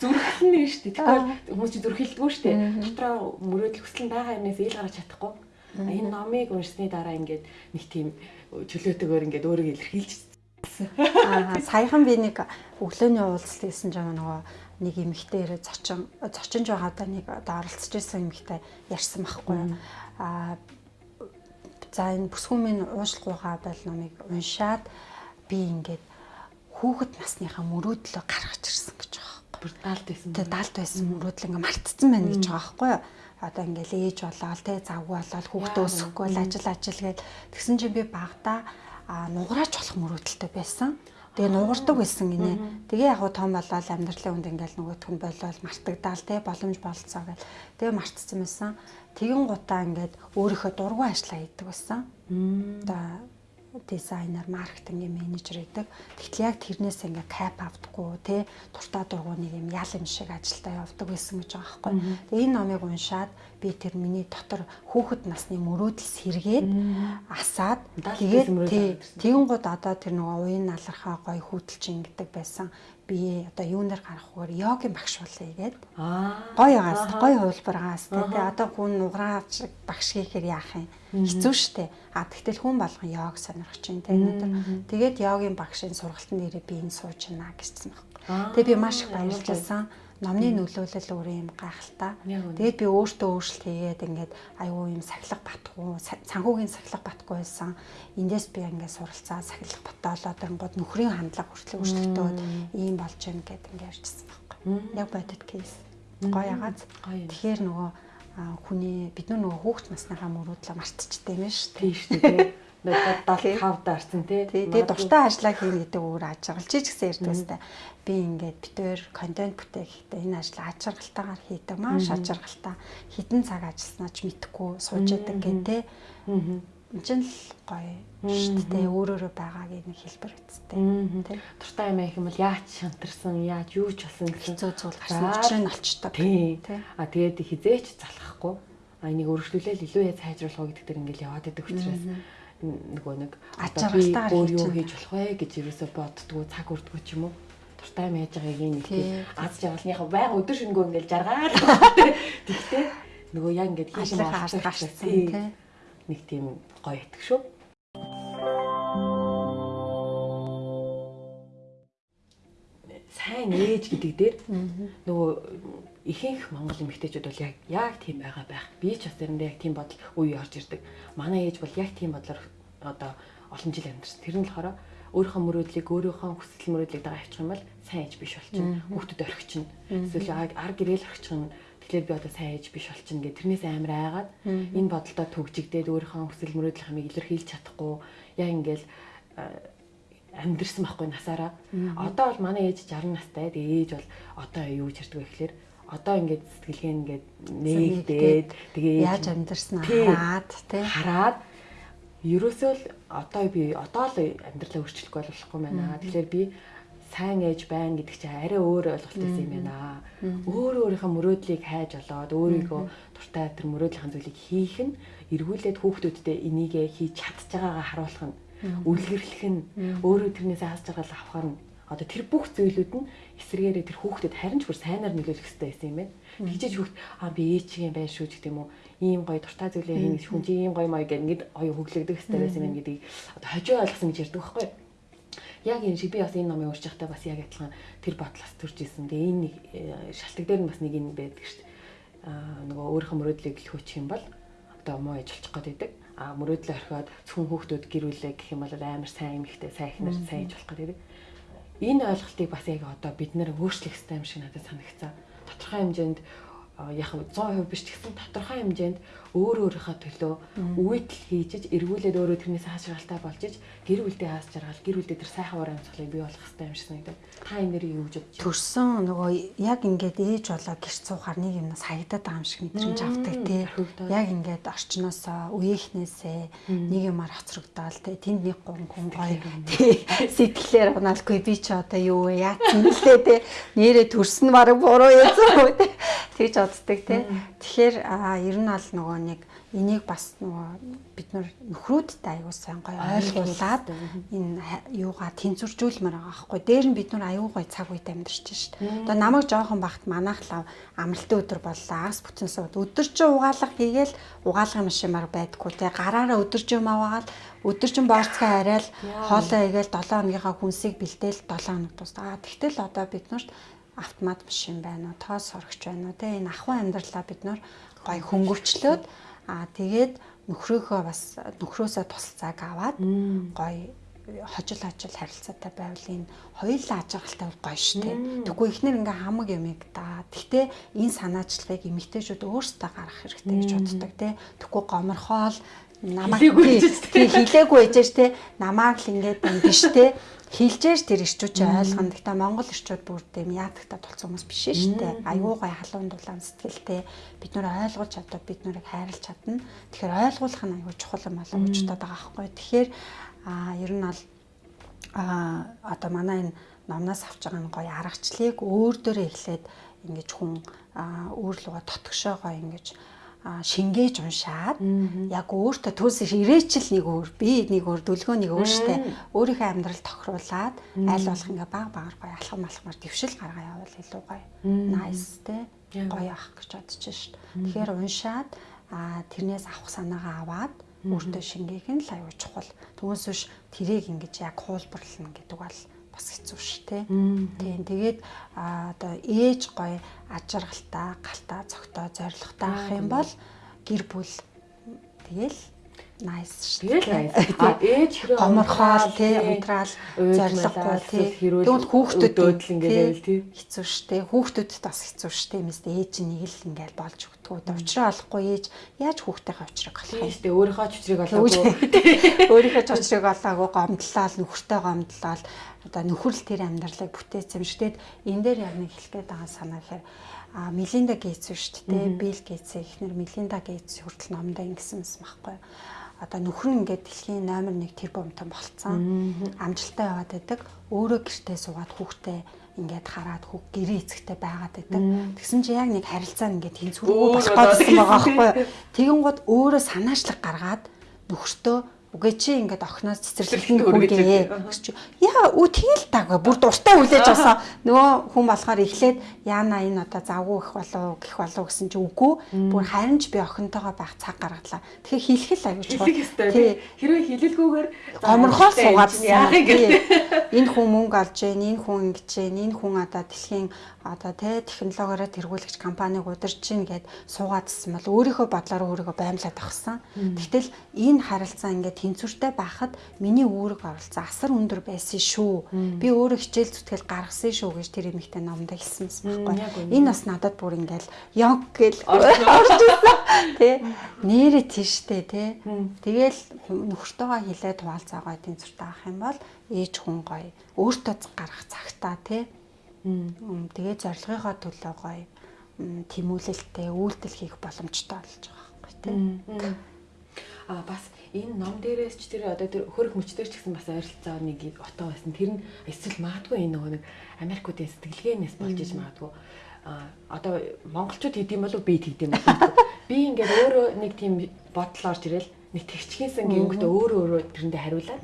Speaker 1: зүрхлэн нь шүү дээ. Тэгэхээр хүмүүс чинь зүрхэлдэггүй шүү дээ. Дотроо мөрөөдөл хүсэл байгаа юмнаас ил гарч чадахгүй. Энэ номыг уншсны дараа ингээд нэг тийм чөлөөтэйгээр ингээд өөрийгөө илэрхийлж
Speaker 2: Аа саяхан би нэг өглөөний уулзалт хийсэн жаа нөгөө нэг эмэгтэй ирээ зочин зочинж байгаадаа нэг одоо оролцож исэн эмэгтэй ярьсан байхгүй. Аа за энэ бүсгүүмийн уушлахгүйгаа бол номыг уншаад би ингээд хүүхэд насныхаа мөрөөдлөө гаргаж ирсэн гэж байна
Speaker 1: бүр даалт байсан.
Speaker 2: Тэгээ даалт байсан мөрөөдөл ингээ мартцсан байна гэж байгаа байхгүй юу? Одоо ингээл ээж болоод те завгүй болоод хүүхдээ өсөхгүй л ажил ажил гээд тэгсэн чинь би багада нугараач болох мөрөөдөлтэй байсан. Тэгээ нугардаг байсан гинэ. Тэгээ яг том болоод амьдралын үнд ингээл нөгөөх нь болоод мартагдаал те боломж болцоо гэл. Тэгээ мартцсан байсан. Тэгэн гутаа ингээд өөрийнхөө дургуй ажиллаа хийдэг байсан. Одоо дизайнер, маркетингийн менежер гэдэг. Тэгтэл яг тэрнээс ингээ кап авдаггүй тий дуртай дургууныг юм ял юм шиг ажилдаа явдаг байсан гэж байгаа байхгүй. Тэгээ энэ номыг уншаад би тэр миний дотор хүүхэд насны мөрөөдөл сэргээд асаад тэгээд тэгэн гууд одоо тэр нөгөө уян налархаа гой хүүтэлчин гэдэг байсан би одоо юунаар гарахгүйгээр йогийн багш болъё гээд. Аа. Гоё байгаас, гоё хувилбаргаас тэгээ одоо хүн нуграач багш хийхээр яах юм? Хэцүү шттэ. А тэгтэл хүн болгон йог сонирхож байна те өнөөдөр. Тэгээд йогийн багшийн сургалтын нэрээ би энэ сууж байна гэжсэн баг. Тэгээ би маш их баярлажсан номны нөлөөлөл өөр юм гайхалтай. Тэгээд би өөртөө өөрчлөлт хийгээд ингээд аюу юм сахилга батгүй, цанхуугийн сахилга батгүй байсан. Эндээс би ингээд суралцаа сахилга баталаад гот нөхрийн хандлага хүртэл өөрчлөлтөө ийм болж байна гэд ингээд ярьжсэн байхгүй. Яг бодит кейс. Гоё ягааз. Тэгэхээр нөгөө хүний бид нөгөө хүүхд насныхаа мөрөөдлөө мартчихдаг юм шүү дээ.
Speaker 1: Тийм шүү дээ. 75 даарсан тий.
Speaker 2: Тэгээ дуртай ажлаа хийнэ гэдэг өөр аж аргал чи ч гэсэн ярьдаг өстэй. Би ингээд битээр контент бүтээхдээ энэ ажлаа аж аргалтайгаар хийдэг. Маш аж аргалтай. Хідэн цаг ажилласнаа ч мэдхгүй сууж яадаг гэх тий. Энд чинь л гоё шүү дээ. Өөрөөрөө байгаагийн нэг хэлбэр үсттэй.
Speaker 1: Тий. Дуртай юм их юм бол яаж шантарсан, яаж юу ч болсон гэсэн
Speaker 2: зөө зүүл гарсан нь олчдаг.
Speaker 1: Тий. А тэгээд хизээч залхахгүй. А энийг өргөжлүүлээл илүү яа сайжруулах уу гэдэг дээр ингээл яваад байдаг учраас нөгөө нэг
Speaker 2: ачаалтаар
Speaker 1: өөр юу хийж болох вэ гэж ерөөсө боддгоо цаг үрдгөө ч юм уу? Дуртай байж байгааг нэг аз жаргалныхаа байнга өдөр шингөө ингээл жаргаад тэгтээ нөгөө яг ингээд
Speaker 2: хийж байгаа гарсан тий.
Speaker 1: нэг тийм гоё итг шүү сайн ээж гэдэг дээр нөгөө ихэнх монгол эмэгтэйчүүд бол яг яг тийм байгаа байх. Би ч бас заримдаа яг тийм бодол үе орж ирдэг. Манай ээж бол яг тийм бодлоор одоо олон жил амьдсан. Тэр нь болохоор өөрийнхөө мөрөөдлийг өөрийнхөө хүсэл мөрөөдлийг дагаа авчих юм бол сайн ээж биш болчихно. Хүүхдэд орхичихно. Эсвэл ар гэрэл орхичихно. Тэгэхээр би одоо сайн ээж биш болчихно гэх тэрнээс амар айгаад энэ бодолдоо төгжигдээд өөрийнхөө хүсэл мөрөөдлийн хамыг илэрхийлж чадахгүй яг ингээл амьдрсан байхгүй насаараа. Одоо бол манай ээж 60 настай. Тэгээ ээж бол одоо юу ярьдаг вэ гэхээр одоо ингээд сэтгэлгээ ингээд нээгдээд тэгээ
Speaker 2: яаж амьдэрсэн? Хараад тий
Speaker 1: хараад ерөөсөө л одоо би одоо л амьдралаа өөрчлөх болохгүй байна. Тэгэхээр би сайн ээж байна гэдэг чинь арай өөр ойлголт байсан юм байна. Өөр өөрийнхөө мөрөөдлийг хайж олоод өөрийгөө дуртай тэр мөрөөдлийн зүйлийг хийх нь эргүүлээд хүүхдүүдтэй энийгээ хийж чадж байгаагаа харуулах нь үлгэрлэх нь өөрөө тэрнээс хааж байгаа авах нь. Одоо тэр бүх зүйлүүд нь эсрэгээрээ тэр хүүхдэд харин ч бүр сайнаар нөлөөлөх хэрэгтэй байсан юм байна. Тэгжээж хүүхд аа би ээчигийн байр шүү гэх юм уу? Ийм гоё дуртай зүйлээ хийнэ хүн чи ийм гоё маяг гэх ингээд гоё хөглөгдөх хэрэгтэй байсан юм гэдгийг одоо хожоо ойлгосон гэж ярьдаг байхгүй юу? яг энэ шиг би бас энэ номыг уншиж байхдаа бас яг адилхан тэр бодлоос төрж исэн. Тэгээ энэ нэг э, шалтгаан дээр нь бас нэг юм байдаг шүү дээ. Аа нөгөө өөрийнхөө мөрөөдлийг л хөөчих юм бол одоо муу ажиллах гээд байдаг а мөрөөдлөө орхиод зөвхөн хүүхдүүд гэрүүлээ гэх юм бол амар сайн юм ихтэй сайн ихнэр сайн иж болох гэдэг. Энэ ойлголтыг бас яг одоо бид нэр өөрчлөх хэрэгтэй юм шиг надад санагцсан. Тодорхой хэмжээнд яг 100% биш ч гэсэн тодорхой хэмжээнд өөр өөрийнхөө төлөө үйлдэл хийж эргүүлээд өөрөө тэрнээс хаашралтай болж иж гэр бүлдээ хаас жаргал гэр бүлдээ тэр сайхан уран цохлыг бий болох хэрэгтэй юм шиг санагдав. Та энэ нэр юу гэж бодож?
Speaker 2: Төрсөн нөгөө яг ингээд ээж болоо гэрч суухаар нэг юм саягдаад байгаа юм шиг мэдрэмж авдаг тий. Яг ингээд орчноос үеийнхнээсээ нэг юмар хоцрогдоол тий. Тэнд нэг гон хүн гоё тий. Сэтгэлээр унаалгүй би ч одоо юу вэ яатсан лээ тий. Нэрээ төрсөн баг буруу яасан үү тий. Тэгж боддог тий. Тэгэхээр ер нь аль нөгөө нэг энийг бас нөгөө бид нар нөхрүүдтэй аягүй сайн гоё ойлгуулад энэ юугаа тэнцвэржүүлмээр байгаа байхгүй. Дээр нь бид нар аягүй гоё цаг үед амьдарч шít. Одоо намайг жоохон багт манайх лав амралтын өдөр боллоо. Агс бүтэн сууд өдөр чи угаалга хийгээл угаалгын машинаар байдггүй те гараараа өдөр чи юм аваад өдөр чин борцгаа арай л хоолоо игээл 7 хоногийнхаа хүнсийг бэлдээл 7 хоног тусдаа. Тэгтэл одоо бид нарт автомат машин байна уу, тоос сорогч байна уу, тэ энэ ахуй амьдралаа бид нар гой хөнгөвчлөөд аа тэгээд нөхрөөхөө бас нөхрөөсөө тусалцааг аваад гой хожил хожил харилцаатай байвал энэ хоёулаа ажиглалтай бол гоё шүү дээ. Тэгвэл ихнэр ингээ хамаг юмэг да. Гэхдээ энэ санаачлагыг эмэгтэйчүүд өөрсдөө гаргах хэрэгтэй гэж боддог тий. Тэгвэл гоморхоол намайг хилээгүй ээжэж тий. Намааг л ингээд юм биш тий хилжээж тэр ирчүүд чи ойлгоно. Гэхдээ Монгол ирчүүд бүр тийм яадагтаа тулцсан хүмүүс биш шүү дээ. Аюу гай халуун дулаан сэтгэлтэй бид нөр ойлгуулж чадвал бид нарыг хайрлаж чадна. Тэгэхээр ойлгуулах нь аюу чухал юм болоо гэж бодоод байгаа байхгүй. Тэгэхээр а ер нь бол а одоо манай энэ номноос авч байгаа нь гоё аргачлалыг өөр дөрөө эхлээд ингэж хүн өөр луга тотгошоогоо ингэж шингээж уншаад яг өөртөө төлс ирээчл нэг өөр би нэг өөр дүлгөө нэг өөр штэ. Өөрийнхөө амьдрал тохируулаад аль болох ингээ баг багаар гоё алхам алхмаар дэвшил гаргаа явуул илүү гоё. Nice те. Гоё ах гэж бодож штэ тэгэхээр уншаад тэрнээс авах санаагаа аваад өөртөө шингээх нь л аюу чухал түүнээс биш тэрийг ингэж яг хуулбарлана гэдэг бол бас хэцүү ш тэ. Тийм тэгээд одоо ээж гоё ажиргалтай, галтаа, цогтой, зоригтой ах юм бол гэр бүл. Тэгэл nice
Speaker 1: шүү ээж
Speaker 2: гоморхоол тий унтраал зориггүй тий. Тэгвэл хүүхдүүд
Speaker 1: өөдөл ингээл тий.
Speaker 2: Хэцүү шүү. Хүүхдүүдэд бас хэцүү шүү. Юмс ээж нэг л ингээл болж өгдөг. Учраа олохгүй ээж яаж хүүхдийнхээ учрыг олох
Speaker 1: юм. Тий шүү. Өөрийнхөө чучрыг олоогүй.
Speaker 2: Өөрийнхөө чучрыг олоогүй гомдлол, нөхөртэй гомдлол одоо нөхөрл тэр амьдралыг бүтээсэн шиг. Тэгэд энэ дээр яг нэг хэлгээд байгаа санаа гэхээр а Мелинда Гейтс шүү дээ. Билл Гейтс ихнэр Мелинда Гейтс хүртэл номдоо ингэсэн юм байхгүй одоо нөхөр нь ингээд дэлхийн номер 1 тэр бомтон болцсон. Амжилттай яваад байдаг. Өөрөө гэртээ суугаад хүүхдээ ингээд хараад хүүг гэрээ эцэгтэй байгаад байдаг. Тэгсэн чи яг нэг харилцаа ингээд тэнцвэргүй болох гэсэн байгаа байхгүй. Тэгэн гот өөрөө санаачлаг гаргаад нөхөртөө Үгүй чи ингээд охноос цэцэрлэгтэн хүргээ. Яа үу тэгэл таагүй. Бүр дуртай хүлээж авсан. Нөгөө хүн болохоор эхлээд яана энэ одоо завгүй их болов гэх болов гэсэн чи үгүй. Бүр харин ч би охинтойгоо байх цаг гаргадлаа. Тэгэхээр хэлэх л аюул
Speaker 1: чухал. Тий. Хэрвээ хэлэлгүйгээр
Speaker 2: гоморхоо суугаадсан. Энэ хүн мөнгө олж гэн, энэ хүн ингэж гэн, энэ хүн одоо дэлхийн одоо тэ технологиороо тэргүүлэгч компаниг удирж чинь гэд суугаадсан бол өөрийнхөө бодлоор өөрийгөө баймлаад авсан. Тэгтэл энэ харилцаа ингээд тэнцвэртэй байхад миний үүрэг оролцсон асар өндөр байсан шүү. Би өөрөө хичээл зүтгэл гаргасан шүү гэж тэр эмэгтэй номд хэлсэн байхгүй. Энэ бас надад бүр ингээд яг гэл орж ирсэн. Тэ нэрэ тийштэй тэ. Тэгэл нөхөртөөгөө хилээд хуваалцаагаа тэнцвэртэй авах юм бол ээж хүн гоё өөртөө гарах цагтаа тэ Тэгээ зорилгынхоо төлөө гоё тэмүүлэлтэй үйлдэл хийх боломжтой болж байгаа байхгүй тийм.
Speaker 1: А бас энэ ном дээрээс ч тэр одоо тэр хөрөх мөчтөр ч гэсэн бас ойролцоо нэг отоо байсан. Тэр нь эсвэл магадгүй энэ нөгөө нэг Америкуудын сэтгэлгээнээс болж иж магадгүй. А одоо монголчууд хийдэм болов би хийдэм болов. Би ингээд өөрөө нэг тийм бодол орж ирэл нэг тэгчгэнсэн гингөтө өөрөө өөрөө тэрэндээ хариулаад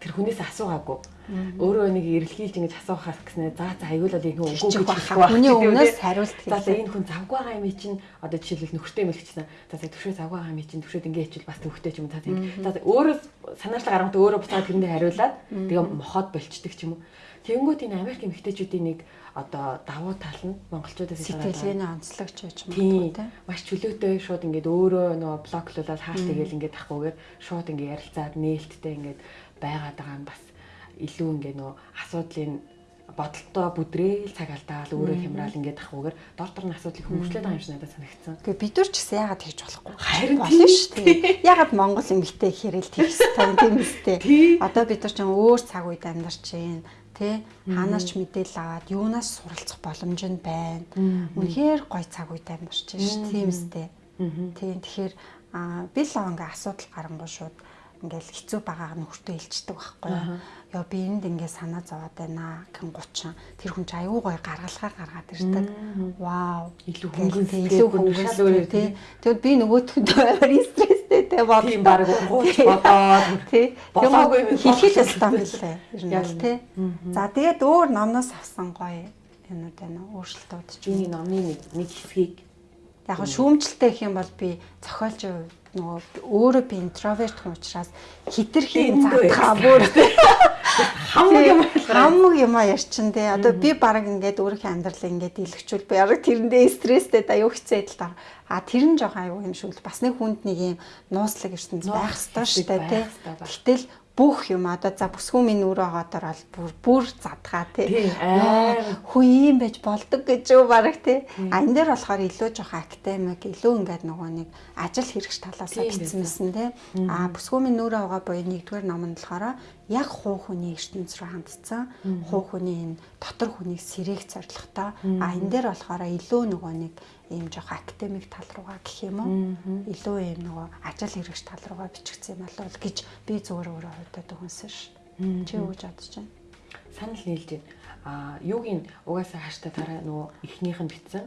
Speaker 1: тэр хүнээс асуугаагүй Өөрөө нэг эрэлхийлж ингэж асуухаас гэснээр за за аягүй л ийм үгүй гэж
Speaker 2: хэлэхгүй. Хүний өмнөөс хариулт
Speaker 1: хийх. За энэ хүн завгүй байгаа юм чинь одоо жишээлбэл нөхөртэй юм хэлчихсэн. За за төвшөө завгүй байгаа юм чинь төвшөөд ингэ хичвэл бас төвхтэй ч юм та тийм. За өөрөө санаачлаг гаргамт өөрөө буцаад тэрэндээ хариулаад тэгээ мохоод болчдөг ч юм уу. Тэнгүүт энэ Америк эмэгтэйчүүдийн нэг одоо давуу тал нь монголчуудаас
Speaker 2: сэтгэлгээний онцлогч гэж
Speaker 1: юм тийм маш чөлөөтэй шууд ингээд өөрөө нөгөө блоклуулаад хаалт тэгэл ингээд тахгүйгээр шууд ингээд ярилцаад нээлттэй ингээд байгаад байгаа нь бас илүү ингээ нөө асуудлын бодолтой бүдрээл цаг алдаал өөрөө хямраал ингээд ахгүйгээр дор дор нь асуудлыг хөнгөлөж байгаа юм шиг надад санагдсан.
Speaker 2: Тэгээ бид нар ч гэсэн яагаад тэгж болохгүй.
Speaker 1: Харин болно шүү дээ.
Speaker 2: Яагаад Монгол эмэгтэй хэрэл тэгс тийм үстэй. Одоо бид нар ч өөр цаг үед амьдарч байна тий? Хаанаас ч мэдээлэл аваад юунаас суралцах боломж нь байна. Үнэхээр гой цаг үед амьдарч байна шүү тийм үстэй. Тийм тэгэхээр би л ингээ асуудал гарангуй шууд ингээл хэцүү байгааг нь хүртээ илчдэг байхгүй юу. Яа би энд ингээ санаа зовоод байна гэн 30 тэр хүн ч аюу гой гаргалгаа гаргаад ирдэг. Вау,
Speaker 1: илүү хөнгөн илүү
Speaker 2: хөнгөн тий. Тэгвэл би нөгөөтөнд амар стресстэй те бод.
Speaker 1: Тийм баг гооч бодоод
Speaker 2: тий. Тэгвэл хэлхий л ёстой юм лээ. Бол тий. За тэгээд өөр номноос авсан гоё юмуд байна. Өөрчлөлтүүд
Speaker 1: ч. Би номны нэг хэсгийг
Speaker 2: яг шүүмжлэлтэй гэх юм бол би зохиолч нөгөө өөрөө би интроверт хүн учраас хитрхийн задгаа бүр
Speaker 1: хамаг юм
Speaker 2: хамаг юм ярьчин те одоо би баг ингээд өөрийнхөө амьдралыг ингээд илгэчүүл би яг тэрэндээ стресстэй да юу идэл та а тэр нь жоохон аюу юм шүү л. Бас нэг хүнд нэг юм нууцлаг ертөнц байх ёстой шүү дээ те гэтэл бүх юм одоо за бүсгүй минь өөрөө гоодор бол бүр бүр задгаа тий. Хүү ийм байж болдог гэж юу бараг тий. А энэ дээр болохоор илүү жоох академик илүү ингээд нөгөө нэг ажил хэрэгч талаас бичсэн мэсэн тий. А бүсгүй минь өөрөө байгаа буюу нэгдүгээр ном нь болохоор яг хуу хүний ертөнц рүү хандсан. Хуу хүний энэ дотор хүнийг сэрэг зорилготой. А энэ дээр болохоор илүү нөгөө нэг ийм жоох академик тал руугаа гэх юм уу илүү ийм нөгөө ажил хэрэгч тал руугаа бичигдсэн юм болов гэж би зүгээр өөрөө хувьдад өгсөн ш. Чи юу гэж бодож байна?
Speaker 1: Санал нийлж байна. А юугийн угаасаа хааштай тараа нөгөө эхнийх нь битсэн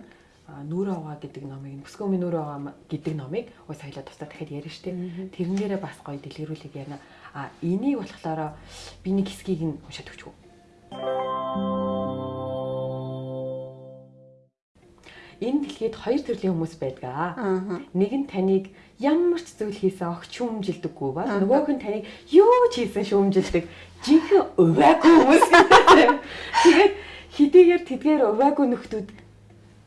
Speaker 1: нүрэ аваа гэдэг номыг бүсгөөми нүрэ аваа гэдэг номыг уус хоёлаа тусдаа дахиад ярина штэ. Тэрэн дээрээ бас гоё дэлгэрүүлэг яана. А энийг болохоор би нэг хэсгийг нь уншаад өгч үү энэ дэлхийд хоёр төрлийн хүмүүс байдаг. Нэг нь таныг ямар ч зүйл хийсэн огч шүүмжилдэггүй ба нөгөөх нь таныг юу ч хийсэн шүүмжилдэг. Жинхэнэ уваагүй хүмүүс. Тэгээд хэдийгээр тэдгээр уваагүй нөхдүүд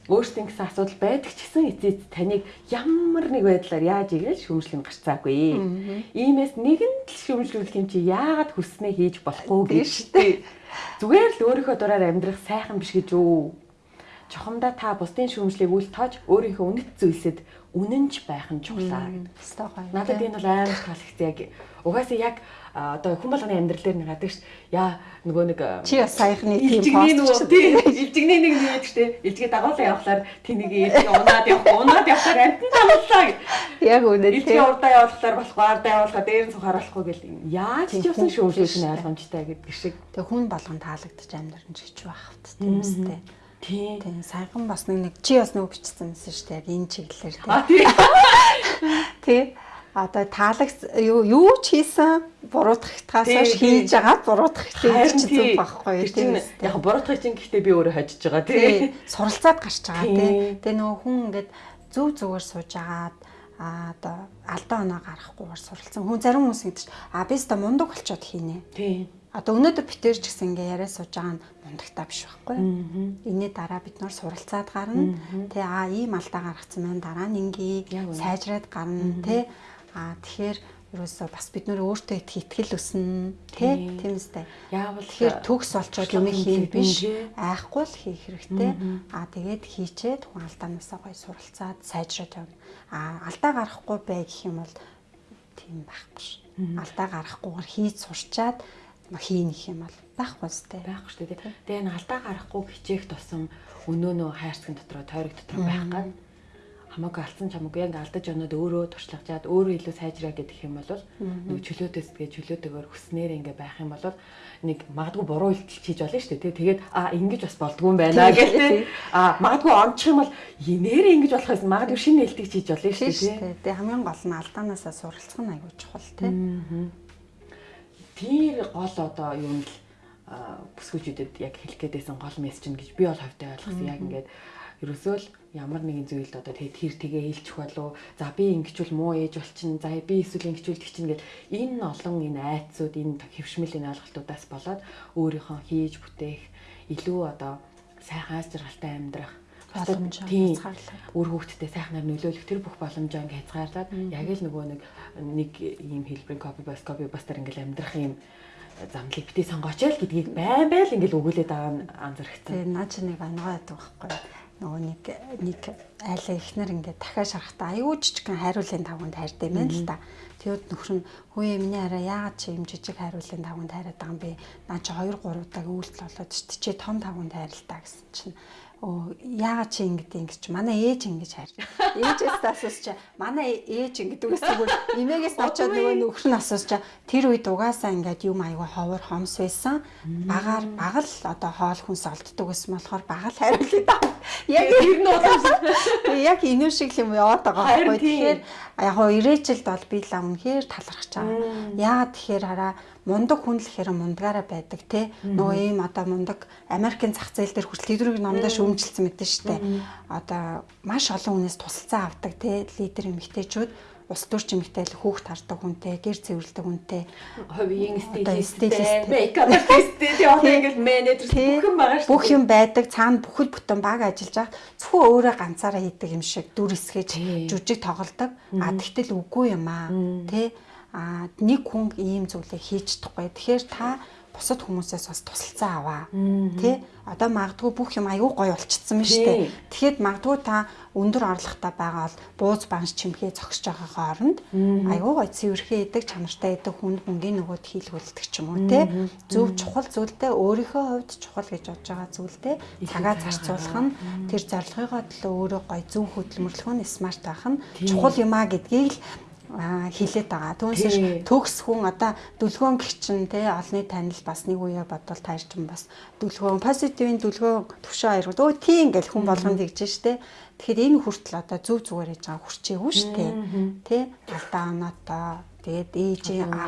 Speaker 1: өөрсдийн гэсэн асуудал байдаг ч гэсэн эцэст таныг ямар нэг байдлаар яаж игээл шүүмжлэн гарцаагүй. Иймээс нэгэн л шүүмжлүүлэх юм чи яагаад хүснээ хийж болохгүй гэж штэ. Зүгээр л өөрийнхөө дураар амьдрах сайхан биш гэж үү? Чухамдаа та бусдын шүүмжлийг үл тоож өөрийнхөө үнэт зүйлсэд үнэнч байх нь чухлаа гэдэг. Надад энэ бол амар таалагдсан яг угаасаа яг одоо хүн болгоны амьдрал дээр нэг гадаг ш яа нөгөө нэг
Speaker 2: чи бас саяхны
Speaker 1: тийм пост тийм илжигний нэг юм гэдэг штэ илжигээ дагуулсан явахлаар тэнийг илжиг унаад явах унаад явахлаар амтан дагууллаа
Speaker 2: яг үнэ тийм.
Speaker 1: илжигээ урдаа явуулахлаар болохгүй ардаа явуулахаа дээр нь сухаар болохгүй гэл. Яаж ч явсан шүүмжлэх нь ойлгомжтой гэдэг шиг.
Speaker 2: Тэг хүн болгон таалагдчих амьдрын ч гэж байх хэвчээ тийм үстэй. Тийм. Тийм. Саяхан бас нэг нэг чи бас нөгөө бичсэн юмсэн шүү дээ. Яг энэ чиглэлээр тийм. Тийм одоо таалагц юу ч хийсэн буруутгахтаас хийж байгаа буруутгах ч зүг байхгүй
Speaker 1: тийм яг буруутгах чинь гэхдээ би өөрөө хожиж байгаа тийм
Speaker 2: суралцаад гарч байгаа тийм тэгээ нөгөө хүн ингээд зүв зүгээр сууж агаад а одоо алдаа оноо гарахгүйгээр суралцсан. Хүн зарим хүмүүс гэдэг чинь а би өстө мундаг болчоод хийнэ тийм одоо өнөөдөр битэр ч гэсэн ингээ яриа сууж байгаа нь мундагтаа биш байхгүй. Энийний дараа бид нөр суралцаад гарна. Тэ а ийм алдаа гаргацсан маань дараа нь ингээ сайжраад гарна. Тэ Аа тэгэхээр ерөөсөө бас бид нөр өөртөө итгэл өснө тий тийм үстэй. Яавал тэгэхээр төгс олцоод юм хийн биш айхгүй л хийх хэрэгтэй. Аа тэгээд хийчээд хүн алдаанаасаа гой суралцаад сайжраад явна. Аа алдаа гарахгүй бай гэх юм бол тийм байхгүй. Алдаа гарахгүйгээр хийж сурчаад хийн гэх юм бол байхгүй сте.
Speaker 1: Байхгүй шүү дээ. Тэгээ энэ алдаа гарахгүй хичээх тусам өнөө нөө хайрцаг дотроо тойрог дотроо байх гад хамаагүй алдсан ч хамаагүй яг алдаж оноод өөрөө туршлагажаад өөрөө илүү сайжраа гэдэг юм бол нэг чөлөөтөөс тэгээ чөлөөтэйгээр хүснээр ингээ байх юм бол нэг магадгүй буруу илтгэл хийж болно шүү дээ. Тэгээд а ингэж бас болдгүй юм байна гэх тээ а магадгүй ончих юм бол нэрээ ингэж болох юм магадгүй шинэ нээлтийг хийж болно шүү дээ
Speaker 2: тэгээ хамгийн гол нь алдаанаасаа суралцах нь аягүй чухал тээ
Speaker 1: тэр гол одоо юм л бүсгүүчүүдэд яг хэлэх гээдсэн гол мессеж нь гэж би бол хавьтай ойлгосон. Яг ингээд ерөөсөө л ямар нэгэн зүйлд одоо тэгээд тэр тгээ хэлчих болов. За би ингэчүүл муу ээж болчин. За би эсвэл ингэчүүлдэг чинь гэл энэ олон энэ айцууд энэ хөвшмөлийн ойлголтуудаас болоод өөрийнхөө хийж бүтээх илүү одоо сайхан аз жаргалтай амьдрах
Speaker 2: боломж
Speaker 1: үр хөвгтдээ сайхнаар нөлөөлөх тэр бүх боломжоо ингээ хязгаарлаад яг л нөгөө нэг нэг ийм хэлбэрийн копи бас копи бастар ингээл амьдрах юм замлыг битээ сонгооч л гэдгийг байн байл ингээл өгүүлээд байгаа нь анзаарчихсан.
Speaker 2: Тэгээ наа чи нэг ангаа байдаг байхгүй нөгөө нэг нэг айлаа ихнэр ингээд дахиад шарахтаа аюу жижигхэн хайруулын тавганд хайртай юм байна л да. Тэгэд нөхөр нь хөөе миний хараа яагаад чи юм жижиг хайруулын тавганд хайраад байгаа юм бэ? Наа чи 2 3 удаа үйлдэл болоод чи том тавганд хайрлаа гэсэн чинь оо яагаад чи ингэж ингэж чи манай ээж ингэж хайр. Ээжээс асууж чи манай ээж ингэдэг гэсэн бүр эмээгээс очоод нөгөө нөхөр нь асууж чи тэр үед угаасаа ингээд юм аяга ховор хомс байсан. Багаар багал одоо хоол хүнс олддог гэсэн болохоор багал хариулъя да. Яг тэр нь яг энэ шиг юм яваад байгаа байхгүй. Тэгэхээр яг гоо ирээчэлд бол би л үнэхээр талархаж байгаа. Яагаад тэгэхээр хараа мундаг хүн л ихээр мундгаараа байдаг те. Нөгөө ийм одоо мундаг Америкийн зах зээл дээр хүртэл лидерийг намдаа шүүмжилсэн мэдэн штэ. Одоо маш олон хүнээс тусалцаа авдаг те лидер эмэгтэйчүүд ус төрч эмэгтэй л хүүхд хардаг хүнтэй, гэр цэвэрлдэг хүнтэй,
Speaker 1: хувийн стилисттэй, мейкап артисттэй, одоо ингээл менежер бүх юм байгаа шүү.
Speaker 2: Бүх юм байдаг, цаана бүхэл бүтэн баг ажиллаж байгаа. Зөвхөн өөрөө ганцаараа хийдэг юм шиг дүр эсгэж жүжиг тоглодог. А тэгтэл үгүй юм аа. Тэ а нэг хүн ийм зүйлийг хийж чадахгүй. Тэгэхээр та бусад хүмүүсээс бас тусалцаа аваа. Тэ? Одоо магадгүй бүх юм аюу гой болчихсон юм шүү дээ. Тэгэхэд магадгүй та өндөр орлоготой байгаа бол бууз банш чимхээ зогсож байгаагаа оронд аюу гой цэвэрхээ идэг чанартай идэг хүн хүнгийн нөгөөд хийлгүүлдэг ч юм уу те. Зөв чухал зүйлдээ өөрийнхөө хувьд чухал гэж бодож байгаа зүйлдээ цагаа зарцуулах нь тэр зорилгынхоо төлөө өөрөө гой зөв хөдөлмөрлөх нь смарт байх нь чухал юм а гэдгийг л хилээд байгаа. Түүнээс төгс хүн одоо дүлгөөн гिचэн те олны танил бас нэг үе бодвол таарч юм бас дүлгөөн позитивын дүлгөөн төвшөө аярууд өө тийм ингээл хүн болгонд тэгж штэ. Тэгэхээр энэ хүртэл одоо зөв зүгээр хийж байгаа хүрчээгүй штэ. Тэ алдаа оноотоо тэгээд ээж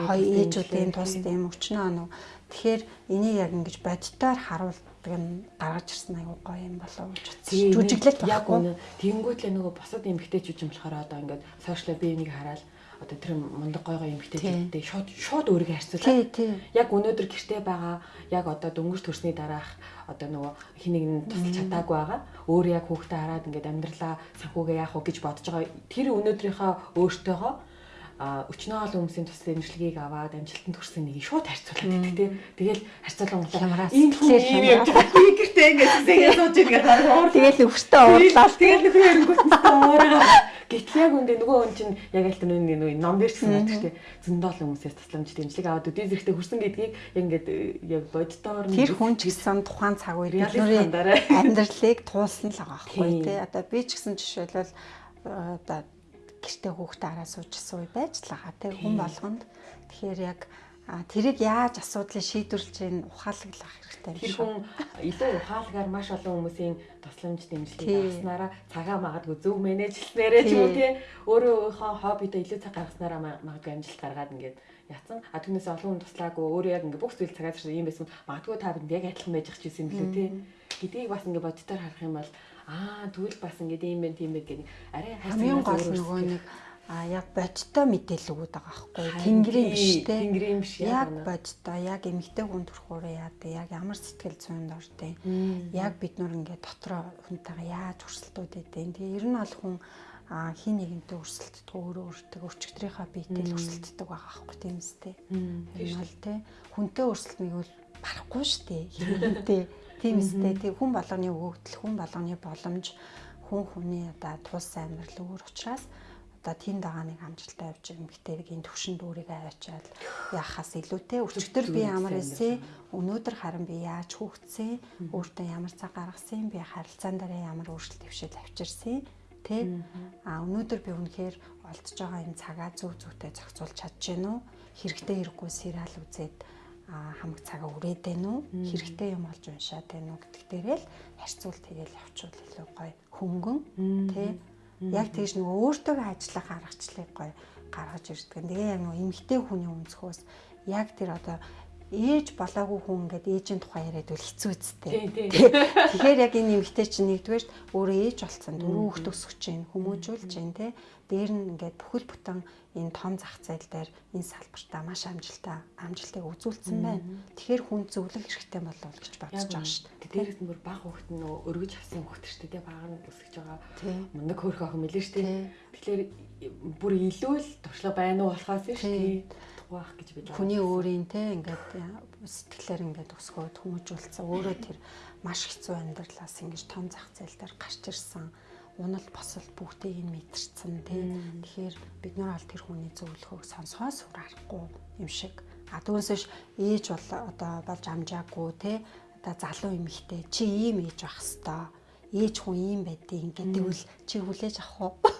Speaker 2: хоёр ээжүүдийн тус тийм өчнөө оноо Тэгэхээр энийг яг ингэж бодитоор харуулдаг нь гаргаж ирсэн аюу гоё юм болов гэж бодсон. Жүжиглэл
Speaker 1: яг үнэ. Тэнгүүтлээ нөгөө босод эмгтээчүүд юм болохоор одоо ингээд сошиал би энийг хараад одоо тэр мундаг гой гой эмгтээчүүдтэй шууд шууд өөрийгөө харьцуулаад яг өнөөдөр гэртээ байгаа яг одоо дөнгөж төрсний дараах одоо нөгөө хэнийг нь тусалж чадаагүй байгаа. Өөр яг хүүхдээ хараад ингээд амьдралаа санхүүгээ яах вэ гэж бодож байгаа. Тэр өнөөдрийнхөө өөртөөгөө а өчнөөл хүмүүсийн туслах имжлэгийг аваад амжилтанд хүрсэн нэг шууд харьцуулаад байдаг тийм. Тэгэл харьцуулан
Speaker 2: хямраас тэгэхээр
Speaker 1: хямраагүй гэртээ ингээд зэгээ сууж ингээд
Speaker 2: уурлаа. Тэгэл өвчтөө уурлаа.
Speaker 1: Тэгэл нөхөр эрэнгүүтээ уураа. Гэтэл яг үндэ нөгөө хүн чинь яг аль тэр нэг ном дээр гэсэн байдаг тийм. Зөндөл хүмүүсээс тусламж дэмжлэг аваад өдөө зэрэгтэй хүрсэн гэдгийг ингээд яг боддоор
Speaker 2: тэр хүн ч гэсэн тухайн цаг бидний амьдралыг туулсан л байгаа байхгүй тийм. Одоо би ч гэсэн жишээлбэл одоо гэртээ хүүхдээ хараа суужсан үе байж л байгаа тийм хүн болгонд тэгэхээр яг тэрийг яаж асуудлыг шийдвэрлэж ийн ухаалаглах хэрэгтэй
Speaker 1: юм шиг. Тэр хүн илүү ухаалгаар маш олон хүмүүсийн тусламж дэмжлэг авснараа цагаа магадгүй зөв менежлснээрээ ч юм уу тий өөрийнхөө хоббидо илүү цаг гаргаснараа магадгүй амжилт гаргаад ингээд яцсан. А түүнээс олон хүн туслаагүй өөрөө яг ингээд бүх зүйл цагаад ирсэн юм байсан. Магадгүй та бинд яг адилхан байж чийсэн юм билүү тий. Гэдгийг бас ингээд боддоор харах юм бол аа тэгвэл бас ингээд ийм байх тийм байх гэх арай
Speaker 2: хамгийн гол нөгөө нэг а яг бодтой мэдээлэл өгöd байгаа байхгүй. Тэнгэрийн биш те.
Speaker 1: тэнгэрийн биш
Speaker 2: яг бодтой яг эмгтэй хүн төрхөөрөө яадаг яг ямар сэтгэл зүйн дортой. Яг бид нүр ингээд дотроо хүнтэйгээ яаж өрсөлдөөд өгдөө тэгээ ер нь бол хүн а хин нэгэнтэй өрсөлддөг өөрөө өөртөө өчигдрийнхаа биетэй өрсөлддөг байгаа аахгүй тийм үстэй. Нь бол те хүнтэй өрсөлдөхийг бол барахгүй шүү дээ. Хинтэй Тийм үстэй. Тэг хүн болгоны өгөгдөл, хүн болгоны боломж, хүн хүний одоо тус амьдрал өөр учраас одоо тийм дагааныг амжилттай авч эмгтээгийн төвшөнд өөрийгөө аваачаад яхаас илүүтэй. Өчигдөр би ямар эсэ өнөөдөр харин би яаж хүүхдсэн өөртөө ямар цаг гаргасан би харилцаан дараа ямар өөрчлөлт төвшил авчирсан тэ? А өнөөдөр би үнэхээр олдж байгаа энэ цагаа зөв зөвтэй зохицуулж чадж гэнэ үү хэрэгтэй хэрэггүй сериал үзээд хамаг цагаа үрээд байна уу хэрэгтэй юм олж уншаад байна уу гэдэг дээрээ л харьцуул тэгэл явуучвал илүү гоё хөнгөн тий? Яг тэгж нөгөө өөртөө ажиллах аргачлалыг гоё гаргаж ирдэг. Тэгээ яг нөгөө эмгтэй хүний өнцгөөс яг тэр одоо ээж болоогүй хүн ингээд ээжийн тухай яриад үл хэцүү үсттэй. Тэгэхээр яг энэ эмэгтэй чинь нэгдүгээр өөрөө ээж болсон дөрөв хүүхд өсгөж чинь хүмүүжүүлж чинь те. Дээр нь ингээд бүхэл бүтэн энэ том зах зээл дээр энэ салбартаа маш амжилттай амжилтыг үзүүлсэн байна. Тэгэхээр хүн зөвлөх хэрэгтэй болов гэж бодож байгаа шүү дээ.
Speaker 1: Дээрээс нь бүр баг хүүхд нь өргөж авсан хүүхд шүү дээ. Баг нь өсгөж байгаа. Мундаг хөөрхөн охин мэлээ шүү дээ. Тэгэхээр бүр илүү л туршлага байна уу болохоос шүү дээ байх гэж бид
Speaker 2: хүний өөрийн те ингээд сэтгэлээр ингээд өсгөөд хүмүүжүүлсэн өөрөө тэр маш хэцүү амьдралаас ингэж том зах зээл дээр гарч ирсэн унал босол бүгдийг нь мэдэрсэн те тэгэхээр бид нар аль тэр хүний зөвлөхөөг сонсгоо сүр арахгүй юм шиг а түүнээс ээж бол одоо болж амжаагүй те одоо залуу эмэгтэй чи ийм ээж байх хэвээр ээж хүн ийм байдیں۔ гэдэг үл чи хүлээж авах уу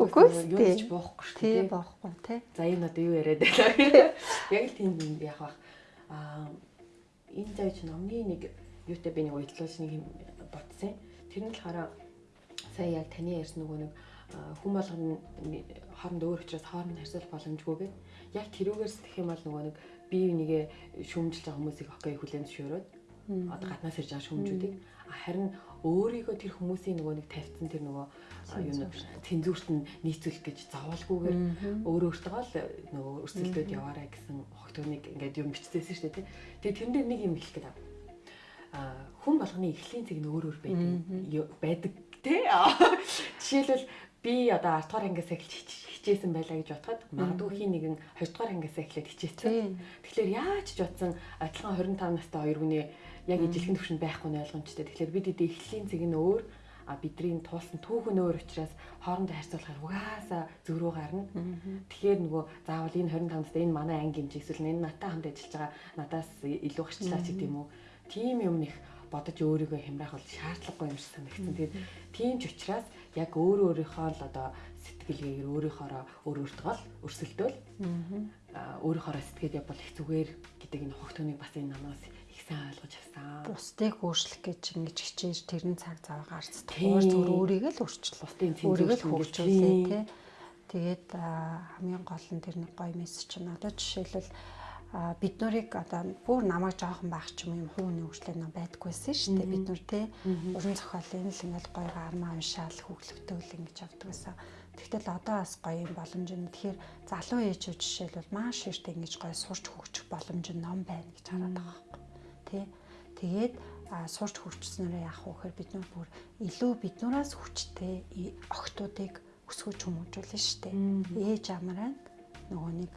Speaker 2: Үгүй
Speaker 1: юу ч боохгүй шүү
Speaker 2: дээ. Тий боохгүй тий.
Speaker 1: За энэ одоо юу яриад байна. Яг л тийм юм яах вэ? Аа энэ зайч номны нэг юутай би нэг уйлдлуулж нэг ботсон. Тэр нь болохоор сая яг таны ярьсан нөгөө нэг хүн болгоно хооронд өөр учраас хооронд харьцуулах боломжгүй гэд. Яг тэрүүгээс тэгэх юм бол нөгөө нэг бие бинийгээ шүүмжилж байгаа хүмүүсийг окей хүлээн зөвшөөрөөд одоо гаднаас ирж байгаа шүүмжүүдийг харин өөрийгөө тэр хүмүүсийн нөгөө нэг тавьсан тэр нөгөө юунууд цензурт нь нийцүүлэх гэж заавалгүйгээр өөрөө өөртөө л нөгөө өрсөлдөд яваарай гэсэн хогтоныг ингээд юм бичсэн шүү дээ. Тэгээ тэрэн дээр нэг юм хэлэх. Аа хүн болгоны эхлийн цэг нь өөр өөр байдаг байдаг тий. Жишээлбэл би одоо 10 дугаар ангиас эхэлж хичээсэн байлаа гэж бодоход магадгүй хин нэгэн 20 дугаар ангиас эхлээд хичээсэн. Тэгэхээр яаж ч утсан адилхан 25 настай хоёр хүний яг ижилхэн төвшөнд байхгүй нь ойлгомжтой. Тэгэхээр бид эдийн эхлэлийн цэг нь өөр а бидний туулсан түүхэн өөр учраас хоорондоо харьцуулахаар угаасаа зөрүү гарна. Тэгэхээр нөгөө заавал энэ 25 настай энэ манай анги юм чи эсвэл энэ натаа хамт ажиллаж байгаа надаас илүү гарчлаа ч гэдэг юм Тим юм их бодож өөрийгөө хямрах бол шаардлагагүй юм шиг санагдсан. Тэгээд тийм ч учраас яг өөрөө өөрийнхөө л одоо сэтгэлгээгээр өөрийнхоороо өөр өөртөө л өрсөлдөөл. Аа өөрийнхоороо сэтгэл явбал их зүгээр гэдэг энэ хогтоныг бас энэ намаас сайн ойлгож авсан.
Speaker 2: Бусдыг өөрчлөх гэж ингэж хичээж тэрэн цаг зав гарц. Тэгвэл зөв өөрийгөө л өөрчлөх. Бусдын өөрийгөө л хөгжүүлээ тий. Тэгээд хамгийн гол нь тэр нэг гоё мессеж нь одоо жишээлбэл бид нарыг одоо бүр намайг жоохон байх ч юм юм хүүний хөгжлөө нөө байдггүйсэн шүү дээ бид нар те уран зохиолын л ингээл гоё гармаа уншаал хөглөвтөөл ингэж явдаг гэсэн. Тэгтэл одоо бас гоё юм боломж нь тэгэхээр залуу ээжүүд жишээлбэл маш ихтэй ингэж гоё сурч хөгжих боломж нь ном байна гэж хараад байгаа байхгүй. Тэ. Тэгээд сурч хөгжснөөрөө яах вэ гэхээр бид нар бүр илүү биднээс хүчтэй охтуудыг өсгөж хүмүүжүүлнэ шүү дээ. Ээж амраа нөгөө нэг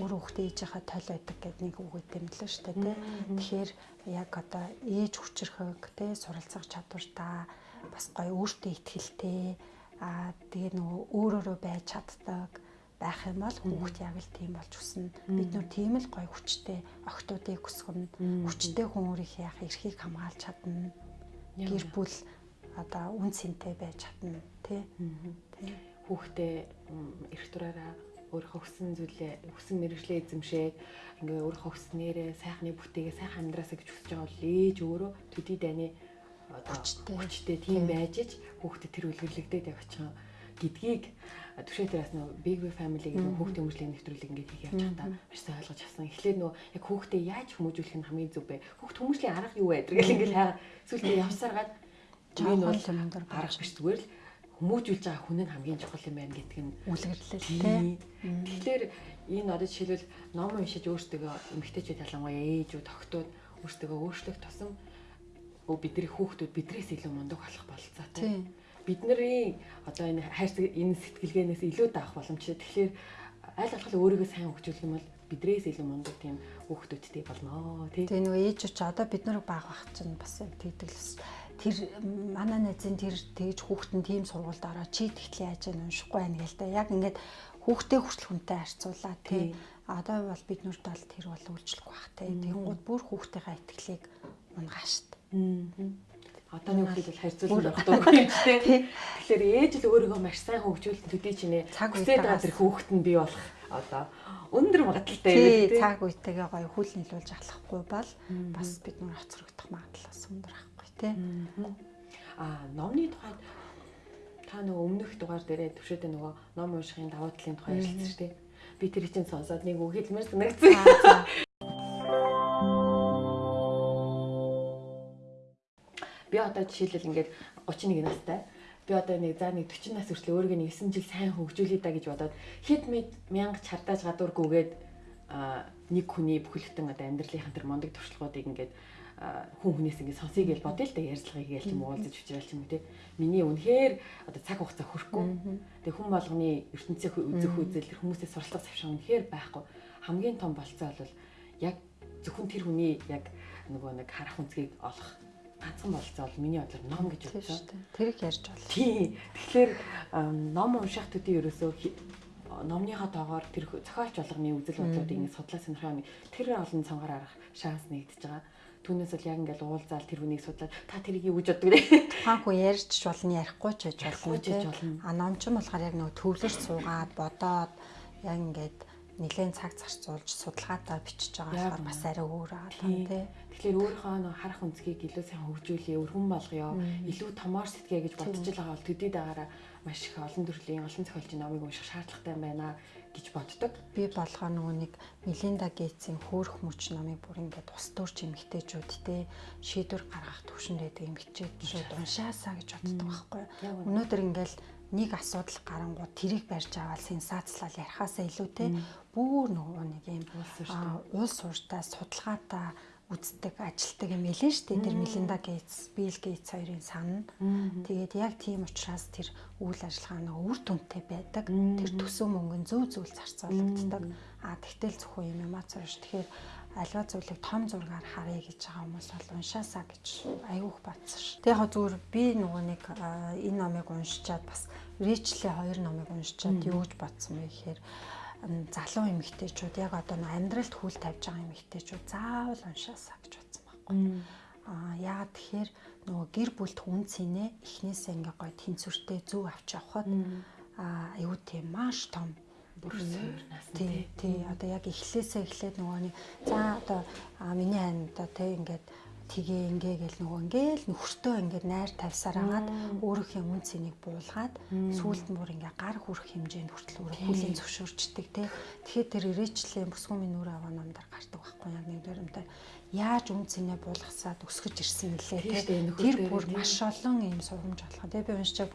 Speaker 2: өөр хүүхдээ ээжийнхаа тойл байдаг гэдэг нэг үг өгдөм л шүү дээ тий. Тэгэхээр яг одоо ээж хүчрхэг тий суралцах чадвартаа бас гоё өөртөө ихтэй аа тэгээ нөгөө өөрөөрөө байж чаддаг байх юм бол хүүхд яг л тийм болж өснө. Бид нөр тийм л гоё хүчтэй охтуудыг өсгөнө. Хүчтэй хүн өөрийнхөө яг эрхийг хамгаалж чадна. Гэр бүл одоо үн цэнтэй байж чадна тий.
Speaker 1: Хүүхдээ эрх дураараа өөрийнхөө хүссэн зүйлээ хүссэн мэрэгжлээ эзэмшээд ингээ өөрийнхөө хүснээрээ сайхны бүтээгээ сайхан амьдраасаа гэж хүсэж байгаа бол ээж өөрөө төдий дайны
Speaker 2: хүчтэй.
Speaker 1: хүчтэй тийм байж ич хүүхдэд тэр үлгэрлэгдээд явчихсан гэдгийг түшээ дээрээс нөө big big family гэдэг хүүхдийн өмжлийн нэвтрүүлэг ингээд хийх явж байгаа маш сайн ойлгож авсан. Эхлээд нөө яг хүүхдээ яаж хүмүүжүүлэх нь хамгийн зөв бэ? Хүүхд хүмүүжлийн арга юу вэ? Тэгэл ингээд хайгаа сүлдээ явсаргаад
Speaker 2: энэ бол
Speaker 1: арга биш зүгээр л хүмүүжүүлж байгаа хүн нь хамгийн чухал юм байна гэдг нь
Speaker 2: үлгэрлэл тий.
Speaker 1: Тэгэхээр энэ одоо жишээлбэл ном уншиж өөртөө эмгтээчүүд ялангуяа ээжүүд, охтууд өөртөө өөрчлөх тусам бидний хүүхдүүд бидрээс илүү мундаг болох болцоотой. Бидний одоо энэ хайрцаг энэ сэтгэлгээнээс илүү даах боломжтой. Тэгэхээр аль болох өөрийгөө сайн хөгжүүлэх юм бол бидрээс илүү мундаг тийм хүүхдүүдтэй болно тий.
Speaker 2: Тэгээ нөгөө ээжүүд ч одоо бид нарыг баг бах чинь бас тэгдэг л тэр манай найзын тэр тэгж хүүхдэн тийм сургуульд ороо чи тэгтлээ яаж нь уншихгүй байна гээл та. Яг ингээд хүүхдээ хүртэл хүнтэй харьцуулаа тий. Одоо бол бид нүрд бол тэр бол үйлчлэхгүй бах тий. Тэнгууд бүр хүүхдийнхаа итгэлийг унгаашт.
Speaker 1: Одоо нэг хүүхдүүд бол харьцуулж явах дургүй юм тий. Тэгэхээр ээж л өөрийгөө маш сайн хөгжүүлэлт төдий чинээ цаг үедээ газар хүүхэд нь бий болох одоо өндөр магадaltaй
Speaker 2: юм тий. Цаг үетэйгээ гоё хүл нийлүүлж ахлахгүй бол бас бид нүр хоцрогдох магадлал бас өндөр ах тий.
Speaker 1: Аа номны тухайд та нөгөө өмнөх дугаар дээрээ төвшөөдөө нөгөө ном уншихын давуу талын тухай ярилцсан шүү дээ. Би тэр чинь сонсоод нэг үг хэлмээр санагдсан. Би одоо жишээлбэл ингээд 31 настай. Би одоо нэг за нэг 40 нас хүртэл өөрийгөө нэг 9 жил сайн хөгжүүлээ да гэж бодоод хэд мэд мянга чардааж гадуургүйгээд нэг хүний бүхэлдэн одоо амьдралынхаа тэр мондөг туршлагуудыг ингээд хүн хүнээс ингэ сонсъё гэж бодъё л да ярьцлагыг гээл ч юм уу уулзаж учраал ч юм уу те. Миний үнэхээр одоо цаг хугацаа хүрхгүй. Тэгээ хүн болгоны ертөнцийн үзэх үзэл тэр хүмүүсээс суралцах завшаа үнэхээр байхгүй. Хамгийн том болцоо бол яг зөвхөн тэр хүний яг нөгөө нэг харах үнцгийг олох ганцхан болцоо бол миний бодлоор ном гэж бодсон.
Speaker 2: Тэрийг ярьж байна.
Speaker 1: Тий. Тэгэхээр ном унших төдий ерөөсөө номныхаа тоогоор тэр зохиолч болгоны үзэл бодлуудыг ингэ судлаа сонирхоо тэр олон цангаар арах шанс нэгдэж байгаа. Түүнээс л яг ингээл уулзаал тэр хүнийг судлаад та тэрийг юу гэж боддог вэ?
Speaker 2: Тухайн хүн ярьж ч болно, ярихгүй ч байж болно. А номч нь болохоор яг нөгөө төвлөрч суугаад бодоод яг ингээд нэлээд цаг зарцуулж судалгаатаа бичиж байгаа болохоор бас арай өөр аа тийм тий.
Speaker 1: Тэгэхээр өөрийнхөө нөө харах үнцгийг илүү сайн хөгжүүлээ, өргөн болгоё, илүү томоор сэтгэе гэж бодож байгаа бол төдий дагаараа маш их олон төрлийн олон зохиолчийн номыг унших шаардлагатай байна гэж боддог.
Speaker 2: Би болгоо нөгөө нэг Мелинда Гейтсийн хөөх мөч номыг бүр ингээд ус төрч эмгтээчүүдтэй шийдвэр гаргах төвшөнд байдаг эмгтээчүүд уншаасаа гэж боддог байхгүй. Өнөөдөр ингээд нэг асуудал гарангууд тэрийг барьж аваад сенсацлал ярихаасаа илүүтэй бүр нөгөө нэг юм уус сууртаа судалгаатай үздэг, ажилтдаг юм элэн штэ тэр Мелинда Гейтс, Билл Гейтс хоёрын сан. Тэгээд яг тийм учраас тэр үйл ажиллагаа нэг үр дүнтэй байдаг. Тэр төсөв мөнгөн зөв зөвл зарцуулагддаг. А тэгтэл зөвхөн юм эмоц ш. Тэгэхээр альва зүйлийг том зургаар харъя гэж байгаа хүмүүс бол уншаасаа гэж айгүйх батсан ш. Тэгээ яг зүгээр би нөгөө нэг энэ номыг уншичаад бас Ричлээ хоёр номыг уншичаад юу гэж бодсон бэ гэхээр залуу эмэгтэйчүүд яг одоо амьдралд хүл тавьж байгаа эмэгтэйчүүд заавал уншаасаа гэж бодсон байхгүй. Аа яагаад тэгэхээр нөгөө гэр бүлд хүн цэнэ эхнээсээ ингээ гоё тэнцвэртэй зөв авч явхад аа аюу тийм маш том тий. тий одоо яг эхлээсээ эхлээд нөгөө нэг за одоо миний хань одоо тий ингээд тэгээ ингээгээл нөгөө ингээл нөхөртөө ингээд найр тавьсаар агаад өөрийнхөө үн цэнийг буулгаад сүүлд нь бүр ингээ гар хүрэх хэмжээнд хүртэл өөрөө хүлийн зөвшөөрчдөг те. Тэгэхээр тэр ирээчлийн бүсгүн минь нүрэ аваа намдар гардаг байхгүй яг нэг дөрөмтэй яаж үн цэнэ буулгасаад өсгөж ирсэн нэлээ те. Тэр бүр маш олон юм сургамж олгоо. Тэгээ би уншчааг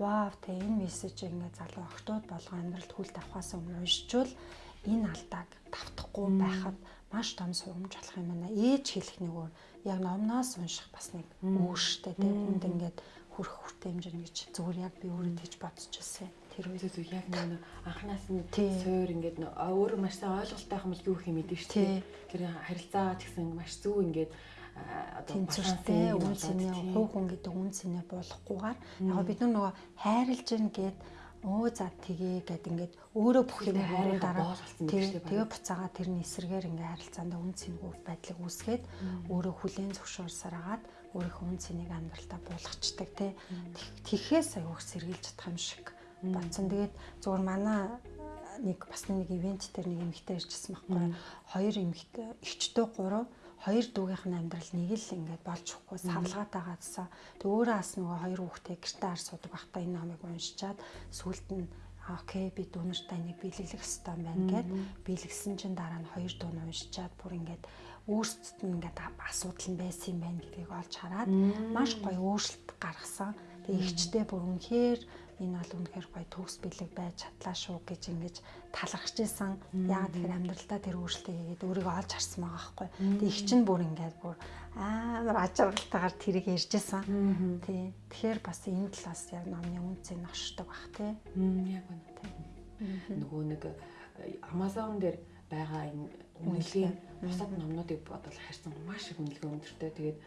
Speaker 2: вау те энэ мессеж ингээ залуу охтууд болго амьдралд хүл тавхаас өмнө уншичвал энэ алдааг тавтахгүй байхад маш том сургамж болох юм байна. Ээж хэлэх нэг өөр яг номноос унших бас нэг өөртөө тийм хүнд ингээд хүрх хүртэй хэмжээ гэж зүгээр яг би өөрөө тийж бодож байсан.
Speaker 1: Тэр үедээ яг нэг анханаас нь суур ингээд өөр маш сайн ойлголттой юм бол юу гэх юм мэдэн шүү дээ. Тэр харилцаа гэсэн маш зөв ингээд
Speaker 2: тэнцвэртэй үн цэнэ хувь хүн гэдэг үн цэнэ болохгүйгээр яг бид нар нөгөө хайрлж гин гээд өө за тгий гэд ингээд өөрөө бүх юм хайрын дараа тэгээ буцаага тэрний эсрэгээр ингээд харилцаанд үн цэнгүй байдлыг үүсгээд өөрөө хүлээн зөвшөөрсараад өөрийнхөө үн цэнийг амьдралтаа буулгачдаг тий Тэхээс аяух сэргийлж чадах юм шиг бодсон. Тэгээд зөвхөн манай нэг бас нэг ивент дээр нэг эмэгтэй ирчихсэн байхгүй. Хоёр эмэгтэй, эгчдөө гурав хоёр дүүгийнх нь амьдрал нэг л ингээд болж өгөхгүй савлгаатай гадсан. Тэг өөрөө бас нөгөө хоёр хүүхдээ гэртээ ар суудаг байхдаа энэ номыг уншичаад сүулт нь окей би дүүнэртэй нэг биелэлэх хэрэгтэй байна гэд биелгсэн чинь дараа нь хоёр дуу нь уншичаад бүр ингээд өөрсдөд нь ингээд асуудал нь байсан юм байна гэдгийг олж хараад маш гоё өөрчлөлт гаргасан. Тэг ихчтэй бүр үнэхээр энэ бол үнэхээр гоё төгс бэлэг байж чадлаа шүү гэж ингэж талархаж исэн. Яагаад тэгэхээр амьдралдаа тэр өөрчлөлтийг хийгээд өөрийгөө олж харсан байгаа байхгүй. Тэг их чинь бүр ингээд бүр амар ачаалтайгаар тэрийг ярьж исэн. Тий. Тэгэхээр бас энэ талаас яг номны үнцийг ношдог бах тий.
Speaker 1: Яг үнэ. Нөгөө нэг э, Amazon дээр байгаа энэ үнэлгээ бусад номнуудыг бодвол харьцан маш их үнэлгээ өндөртэй. Тэгээд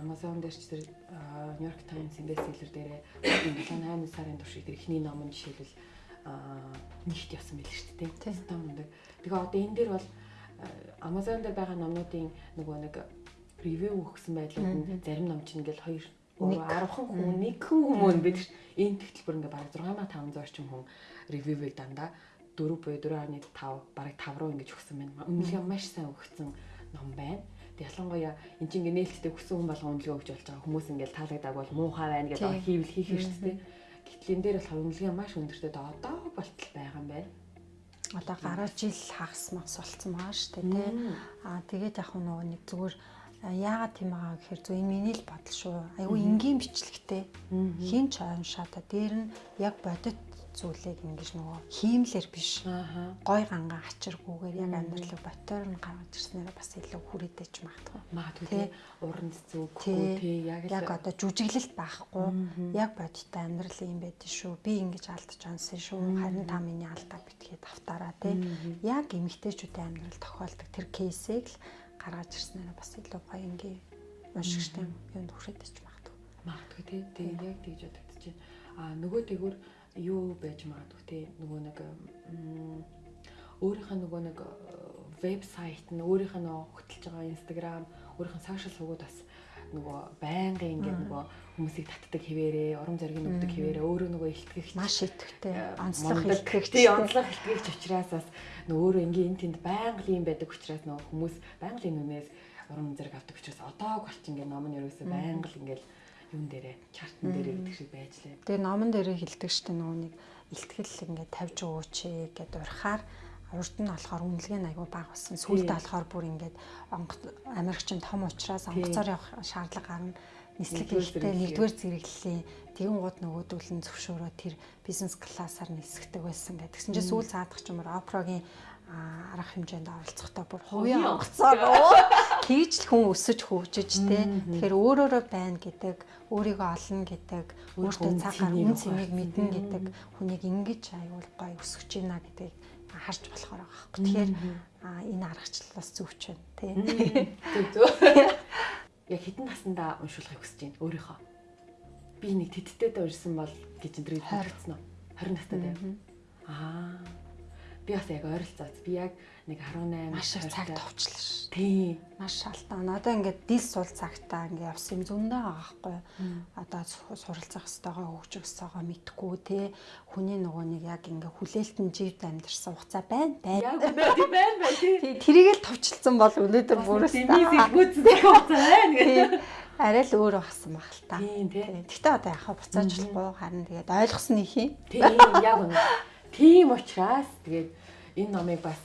Speaker 1: Amazon дээр ч тэр New York Times-ийн бестселлер дээрээ 8 сарын туршид тэр ихний ном нь жишээлбэл нэгт явсан байл шүү дээ. Тийм мундаг. Тэгээ одоо энэ дээр бол Amazon дээр байгаа номнуудын нөгөө нэг ревю өгсөн байдлууд нь зарим ном чинь ингээл 2 10хан хүн нэгхэн хүмүүс байдаг ш. Энэ тэгтэлбэр ингээ бараг 6500 орчим хүн ревювийг дандаа 4 буюу 4.5 бараг 5 руу ингэж өгсөн байна. Үнэлгээ маш сайн өгсөн ном байна ялангуяа эн чинь ингээ нээлттэй хүссэн хүн болгон үнэлгээ өгч болж байгаа хүмүүс ингээл таалагддаг бол муухай байна гэдэг хийвэл хийх хэрэгтэй. Гэтэл энэ дээр бол үнэлгээ маш өндөртэй одоо болтол байгаа юм байна.
Speaker 2: Одоо гараа жил хагас магс болцсон байгаа шүү дээ тий. Аа тэгээд яг нөгөө нэг зүгээр яагаад тийм байгаа гэхээр зөв энэ миний л бодол шүү. Айгу энгийн бичлэгтэй. Хин ч оншаата дээр нь яг бодит зүйлийг ингэж нөгөө хиймлэр биш. Гой ганга ачиргүйгээр яг амьдралыг ботоор нь гаргаж ирснээр бас илүү хүрээдэж магадгүй.
Speaker 1: Магадгүй тий. Уран зэцүүхгүй тий яг
Speaker 2: яг одоо жүжиглэлт байхгүй. Яг бодиттой амьдрал юм байдэн шүү. Би ингэж алдаж онсон шүү. Харин та миний алдаа битгий давтаараа тий. Яг эмгтээчүүдийн амьдрал тохиолдог тэр кейсийг л гаргаж ирснээр бас илүү гоё ингээ уншигчтай юунд хүрээдэж магадгүй.
Speaker 1: Магадгүй тий. Тэгээ яг тэгж бодогдож байна. А нөгөө тэгвэр юу байж магадгүй те. Нөгөө нэг өөрийнх нь нөгөө нэг вебсайт нь өөрийнх нь хөтлж байгаа Instagram өөрийнх нь сошиал сувгууд бас нөгөө байнгын ингээд нөгөө хүмүүсийг татдаг хിവэрээ урам зориг өгдөг хിവэрээ өөрөө нөгөө илтгэгч
Speaker 2: маш итгэвтэй. онцлог илтгэгч
Speaker 1: онцлог илтгэгч учраас бас нөгөө өөрөө ингээд энэ тэнд байнга юм байдаг учраас нөгөө хүмүүс байнга энэ үнээс урам зориг авдаг учраас одоо болч ингээд ном нь ерөөсөө байнга ингээд юун дээрээ чартн дээрээ гэдэг шиг байж лээ.
Speaker 2: Тэгээ номон дээрээ хилдэг штэ нөгөө нэг илтгэл ингээд тавьж өгөөч гэд урахаар урд нь болохоор үнэлгээ нь айгүй бага болсон. Сүүлдээ болохоор бүр ингээд Америкчин том учраас онгоцоор явах шаардлага гарна. Нислэг хэлтэй нэгдүгээр зэрэглэлийн тэгэн гууд нөгөөдөл нь зөвшөөрөө тэр бизнес классаар нисгдэг байсан гэдэг. Тэгсэн чинь сүүл цаадах ч юмар Опрогийн арга хэмжээнд оролцохдоо бүр хувийн онгоцоор хийж л хүн өсөж хөгжиж тэ. Тэгэхээр өөрөөрөө байна гэдэг, өөрийгөө олно гэдэг, өөртөө цагаар үн цэнийг мэднэ гэдэг хүнийг ингэж аюул гой өсөж байна гэдгийг харж болохоор байгаа хэрэг. Тэгэхээр энэ аргачлал бас зөвч байна тий.
Speaker 1: Зөв зөв. Яг хитэн насандаа уншуулахыг хүсэж байна өөрийнхөө. Би нэг тэттэй дөрсэн бол гэж энэ дэрийг хэлсэн нь 20 настай байв. Аа би бас яг ойролцооц. Би яг нэг 18
Speaker 2: маш их цаг товчлоо ш.
Speaker 1: Тийм.
Speaker 2: Маш шалтгаан. Одоо ингээд дил сул цагтаа ингээд явсан юм зөндөө байхгүй. Одоо суралцах хэвээр хөгжих хэвээр мэдхгүй те. Хүний нөгөө нэг яг ингээд хүлээлтэн живд амьдэрсэн хугацаа байна байна.
Speaker 1: Яг үнэ байна байна тий.
Speaker 2: Тэрийг л товчлсон бол өнөөдөр бүрээс
Speaker 1: дэмий гүцэх хугацаа байна гэдэг.
Speaker 2: Арай л өөрөө басан баг л та.
Speaker 1: Тийм тий.
Speaker 2: Гэхдээ одоо яхаа буцаажлахгүй харин тэгээд ойлгосон их юм.
Speaker 1: Тийм яг үнэ. Тийм учраас тэгээд энэ номыг бас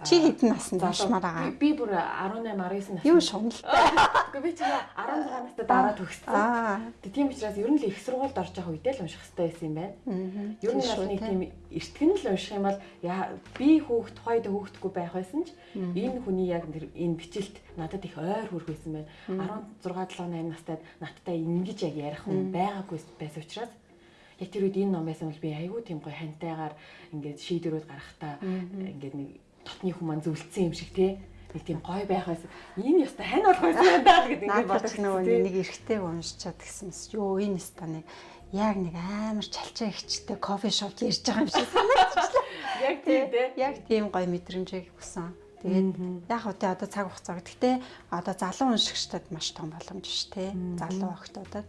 Speaker 2: Чи хэдэн наснд уншмаар байгаа?
Speaker 1: Би бүр 18 19 наснд.
Speaker 2: Юу шунал.
Speaker 1: Гэхдээ би чи 16 настай дараа төгссөн. Тэгээ тийм учраас ер нь л их сургуульд орж байгаа үедээ л унших хэрэгтэй байсан юм байна. Ер нь нэг тийм эртгэн л унших юм бол би хүүхд тухайд хүүхдгүй байх байсан ч энэ хүний яг энэ бичлэлт надад их ойр хүрх байсан байна. 16 7 8 настайд надтай ингэж яг ярих хүн байгаагүй байсан учраас яг тэр үед энэ ном байсан бол би айгүй тийм гоё хантайгаар ингээд шийдвэрүүд гаргахтаа ингээд нэг дотны хүмүүс зөвлөсөн юм шиг тий нэг тийм гой байх байсан. Энэ яста хань болох байсан даа гэдэг ингээд
Speaker 2: бодож нөгөө нэг эргэтэй уншичаад гисэн. Йоо энэ яста нэг яг нэг амар чалчаа ихчтэй кофе шоп ярьж байгаа юм шиг санагдчихлаа.
Speaker 1: Яг тийм тий.
Speaker 2: Яг тийм гой мэдрэмжийг өгсөн. Тэгээд яг тэ одоо цаг хугацаа. Гэхдээ одоо залуу уншигчдад маш том боломж ш тэ. Залуу охтуудад.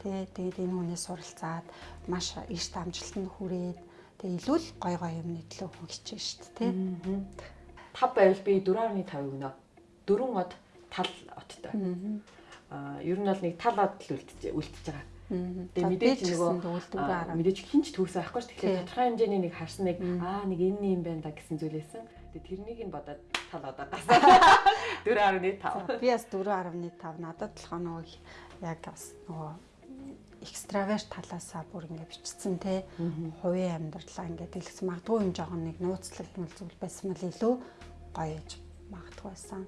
Speaker 2: Тэ тэгээд энэ хүнээс суралцаад маш эрт амжилтанд хүрээд Тэгээ илүү л гой гой юмны төлөө хүн хичээж штт тий.
Speaker 1: 5 байвал би 4.5 өгнө. Дөрвөн од тал оттой. Аа ер нь бол нэг тал од л үлдэж үлдэж байгаа. Тэгээ мэдээж нөгөө мэдээж хинч төгсөө байхгүй ш. Тэгэхээр тодорхой хэмжээний нэг харсан нэг аа нэг энэ юм байна да гэсэн зүйлээсэн. Тэгээ тэрнийг нь бодоод тал одоо гасан. 4.5.
Speaker 2: Би бас 4.5 надад толгоо нөгөө яг бас нөгөө экстраверт талаасаа бүр ингэ бичсэн те хувийн амьдралаа ингэ дэлгэсэн магадгүй юм жоохон нэг нууцлагдмал зүйл байсан мэл илүү гоё гэж магадгүй байсан.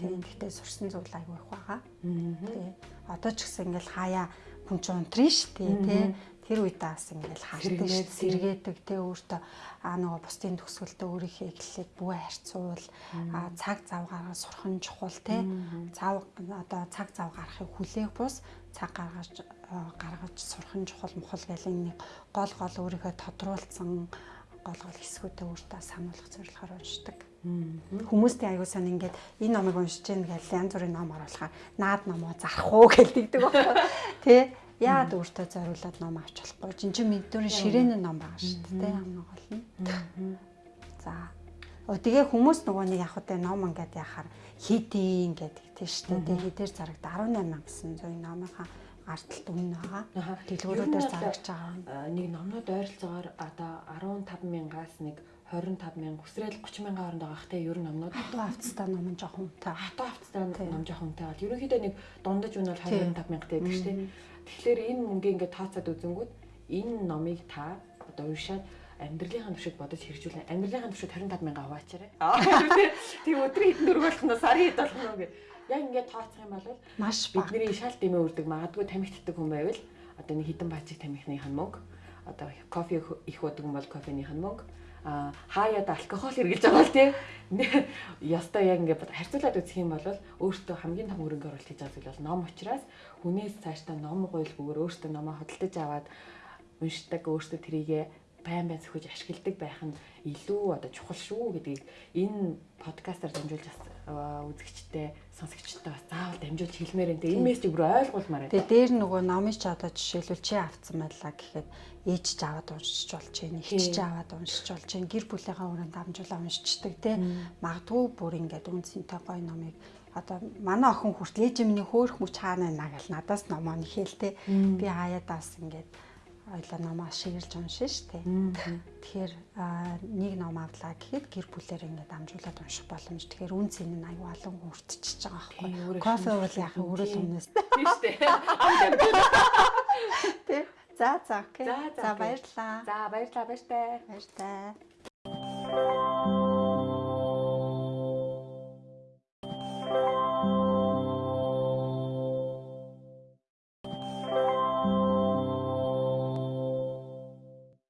Speaker 2: Тийм гэхдээ сурсан зүйл айгүй их байгаа. Тий. Одоо ч гэсэн ингээл хаяа хүн ч унтрын шүү дээ тий. Тэр үед бас ингээл хаардаг шүү сэргээдэг тий өөртөө аа нөгөө бусдын төгсгөлтөө өөрийнхөө эхлэлийг бүгэ харьцуул аа цаг зав гаргаж сурах нь чухал тий. Цав одоо цаг зав гаргахыг хүлээх бус цаг гаргаж гаргаж сурах нь чухал мохол гэл нэг гол гол өөрийнхөө тодруулсан гол гол хэсгүүдээ өөртөө сануулгах зорилгоор уншдаг. Хүмүүстэй аягүй сан ингээд энэ номыг уншиж гэн гэл янз бүрийн ном оруулахаар наад номоо зарах уу гэлдэгдэг байхгүй. Тэ? Яад өөртөө зориулаад ном авч болохгүй. Жин чин мэдүүрийн ширээн ном байгаа шүү дээ. Хамгийн гол нь. За. Оо тэгээ хүмүүс нөгөө нэг яг хөтэ ном ингээд яхаар хийдийн гэдэг тийм шүү дээ. Тэгээ хэдээр зарагд 18900 номынхаа арталт үнэ байгаа. Дэлгүүрүүдээр зарагч байгаа.
Speaker 1: Нэг номнууд ойролцоогоор одоо 15 мянгаас нэг 25 мянга өсрэл 30 мянган хооронд байгаа хтэй ер нь номнууд.
Speaker 2: Хатуу авцтай ном нь жоохон үнэтэй.
Speaker 1: Хатуу авцтай ном жоохон үнэтэй бол ерөнхийдөө нэг дундаж үнэ бол 25 мянгатай шүү дээ. Тэгэхээр энэ мөнгө ингээд тооцоод үзэнгүүт энэ номыг та одоо уншаад амьдралынхаа туршид бодож хэрэгжүүлэн. Амьдралынхаа туршид 25 мянга аваачаарай. Тийм өдрийн хэдэн дөрөв болох нь сарын хэд болох нь гэх яг ингээд тооцох юм бол
Speaker 2: маш
Speaker 1: бидний шал дэмээ үрдэг магадгүй тамхитдаг хүн байвал одоо нэг хідэн баажиг тамхины мөнгө. Одоо кофе их уудаг юм бол кофеных нь мөнгө хаяад алкогол хэрглэж байгаа бол тийм ястай яг ингээд харьцуулаад үзэх юм бол өөртөө хамгийн том хөрөнгө оруулалт хийж байгаа зүйл бол ном учраас хүнээс цаашдаа ном гойлгүйгээр өөртөө номоо хөдөлж аваад уншдаг өөртөө трийгээ байн байн сөхөж ашигладаг байх нь илүү одоо чухал шүү гэдгийг энэ подкастаар дамжуулж үзэгчтэй сонсогчтой бас заавал дамжуулж хэлмээр энэ энэ мессежийг бүр ойлгуулмаар байна.
Speaker 2: Тэгээ дээр нөгөө номыг ч одоо жишээлбэл чи авцсан байлаа гэхэд ээж ч аваад уншиж болж чинь, их ч аваад уншиж болж чинь, гэр бүлийнхаа өрөөнд дамжуулаа уншичдаг те. Магадгүй бүр ингээд үнцэнтэй гоё номыг одоо манай охин хүртэл ээж минь хөөх мөч хаана наа гэл надаас номоо нэхэлтэй. Би хаяадаас ингээд ойлоо номоо шигэлж уншин штэ. Тэгэхээр нэг ном авлаа гэхэд гэр бүлээр ингээд амжуулаад унших боломж. Тэгэхээр үн цэн нь аюу олон хүртчихэж байгаа байхгүй. Кофе уул яах өрөөл өмнөөс.
Speaker 1: Тийм штэ.
Speaker 2: Тэ. За за окей. За баярлалаа.
Speaker 1: За баярлалаа баяртай.
Speaker 2: Баяртай.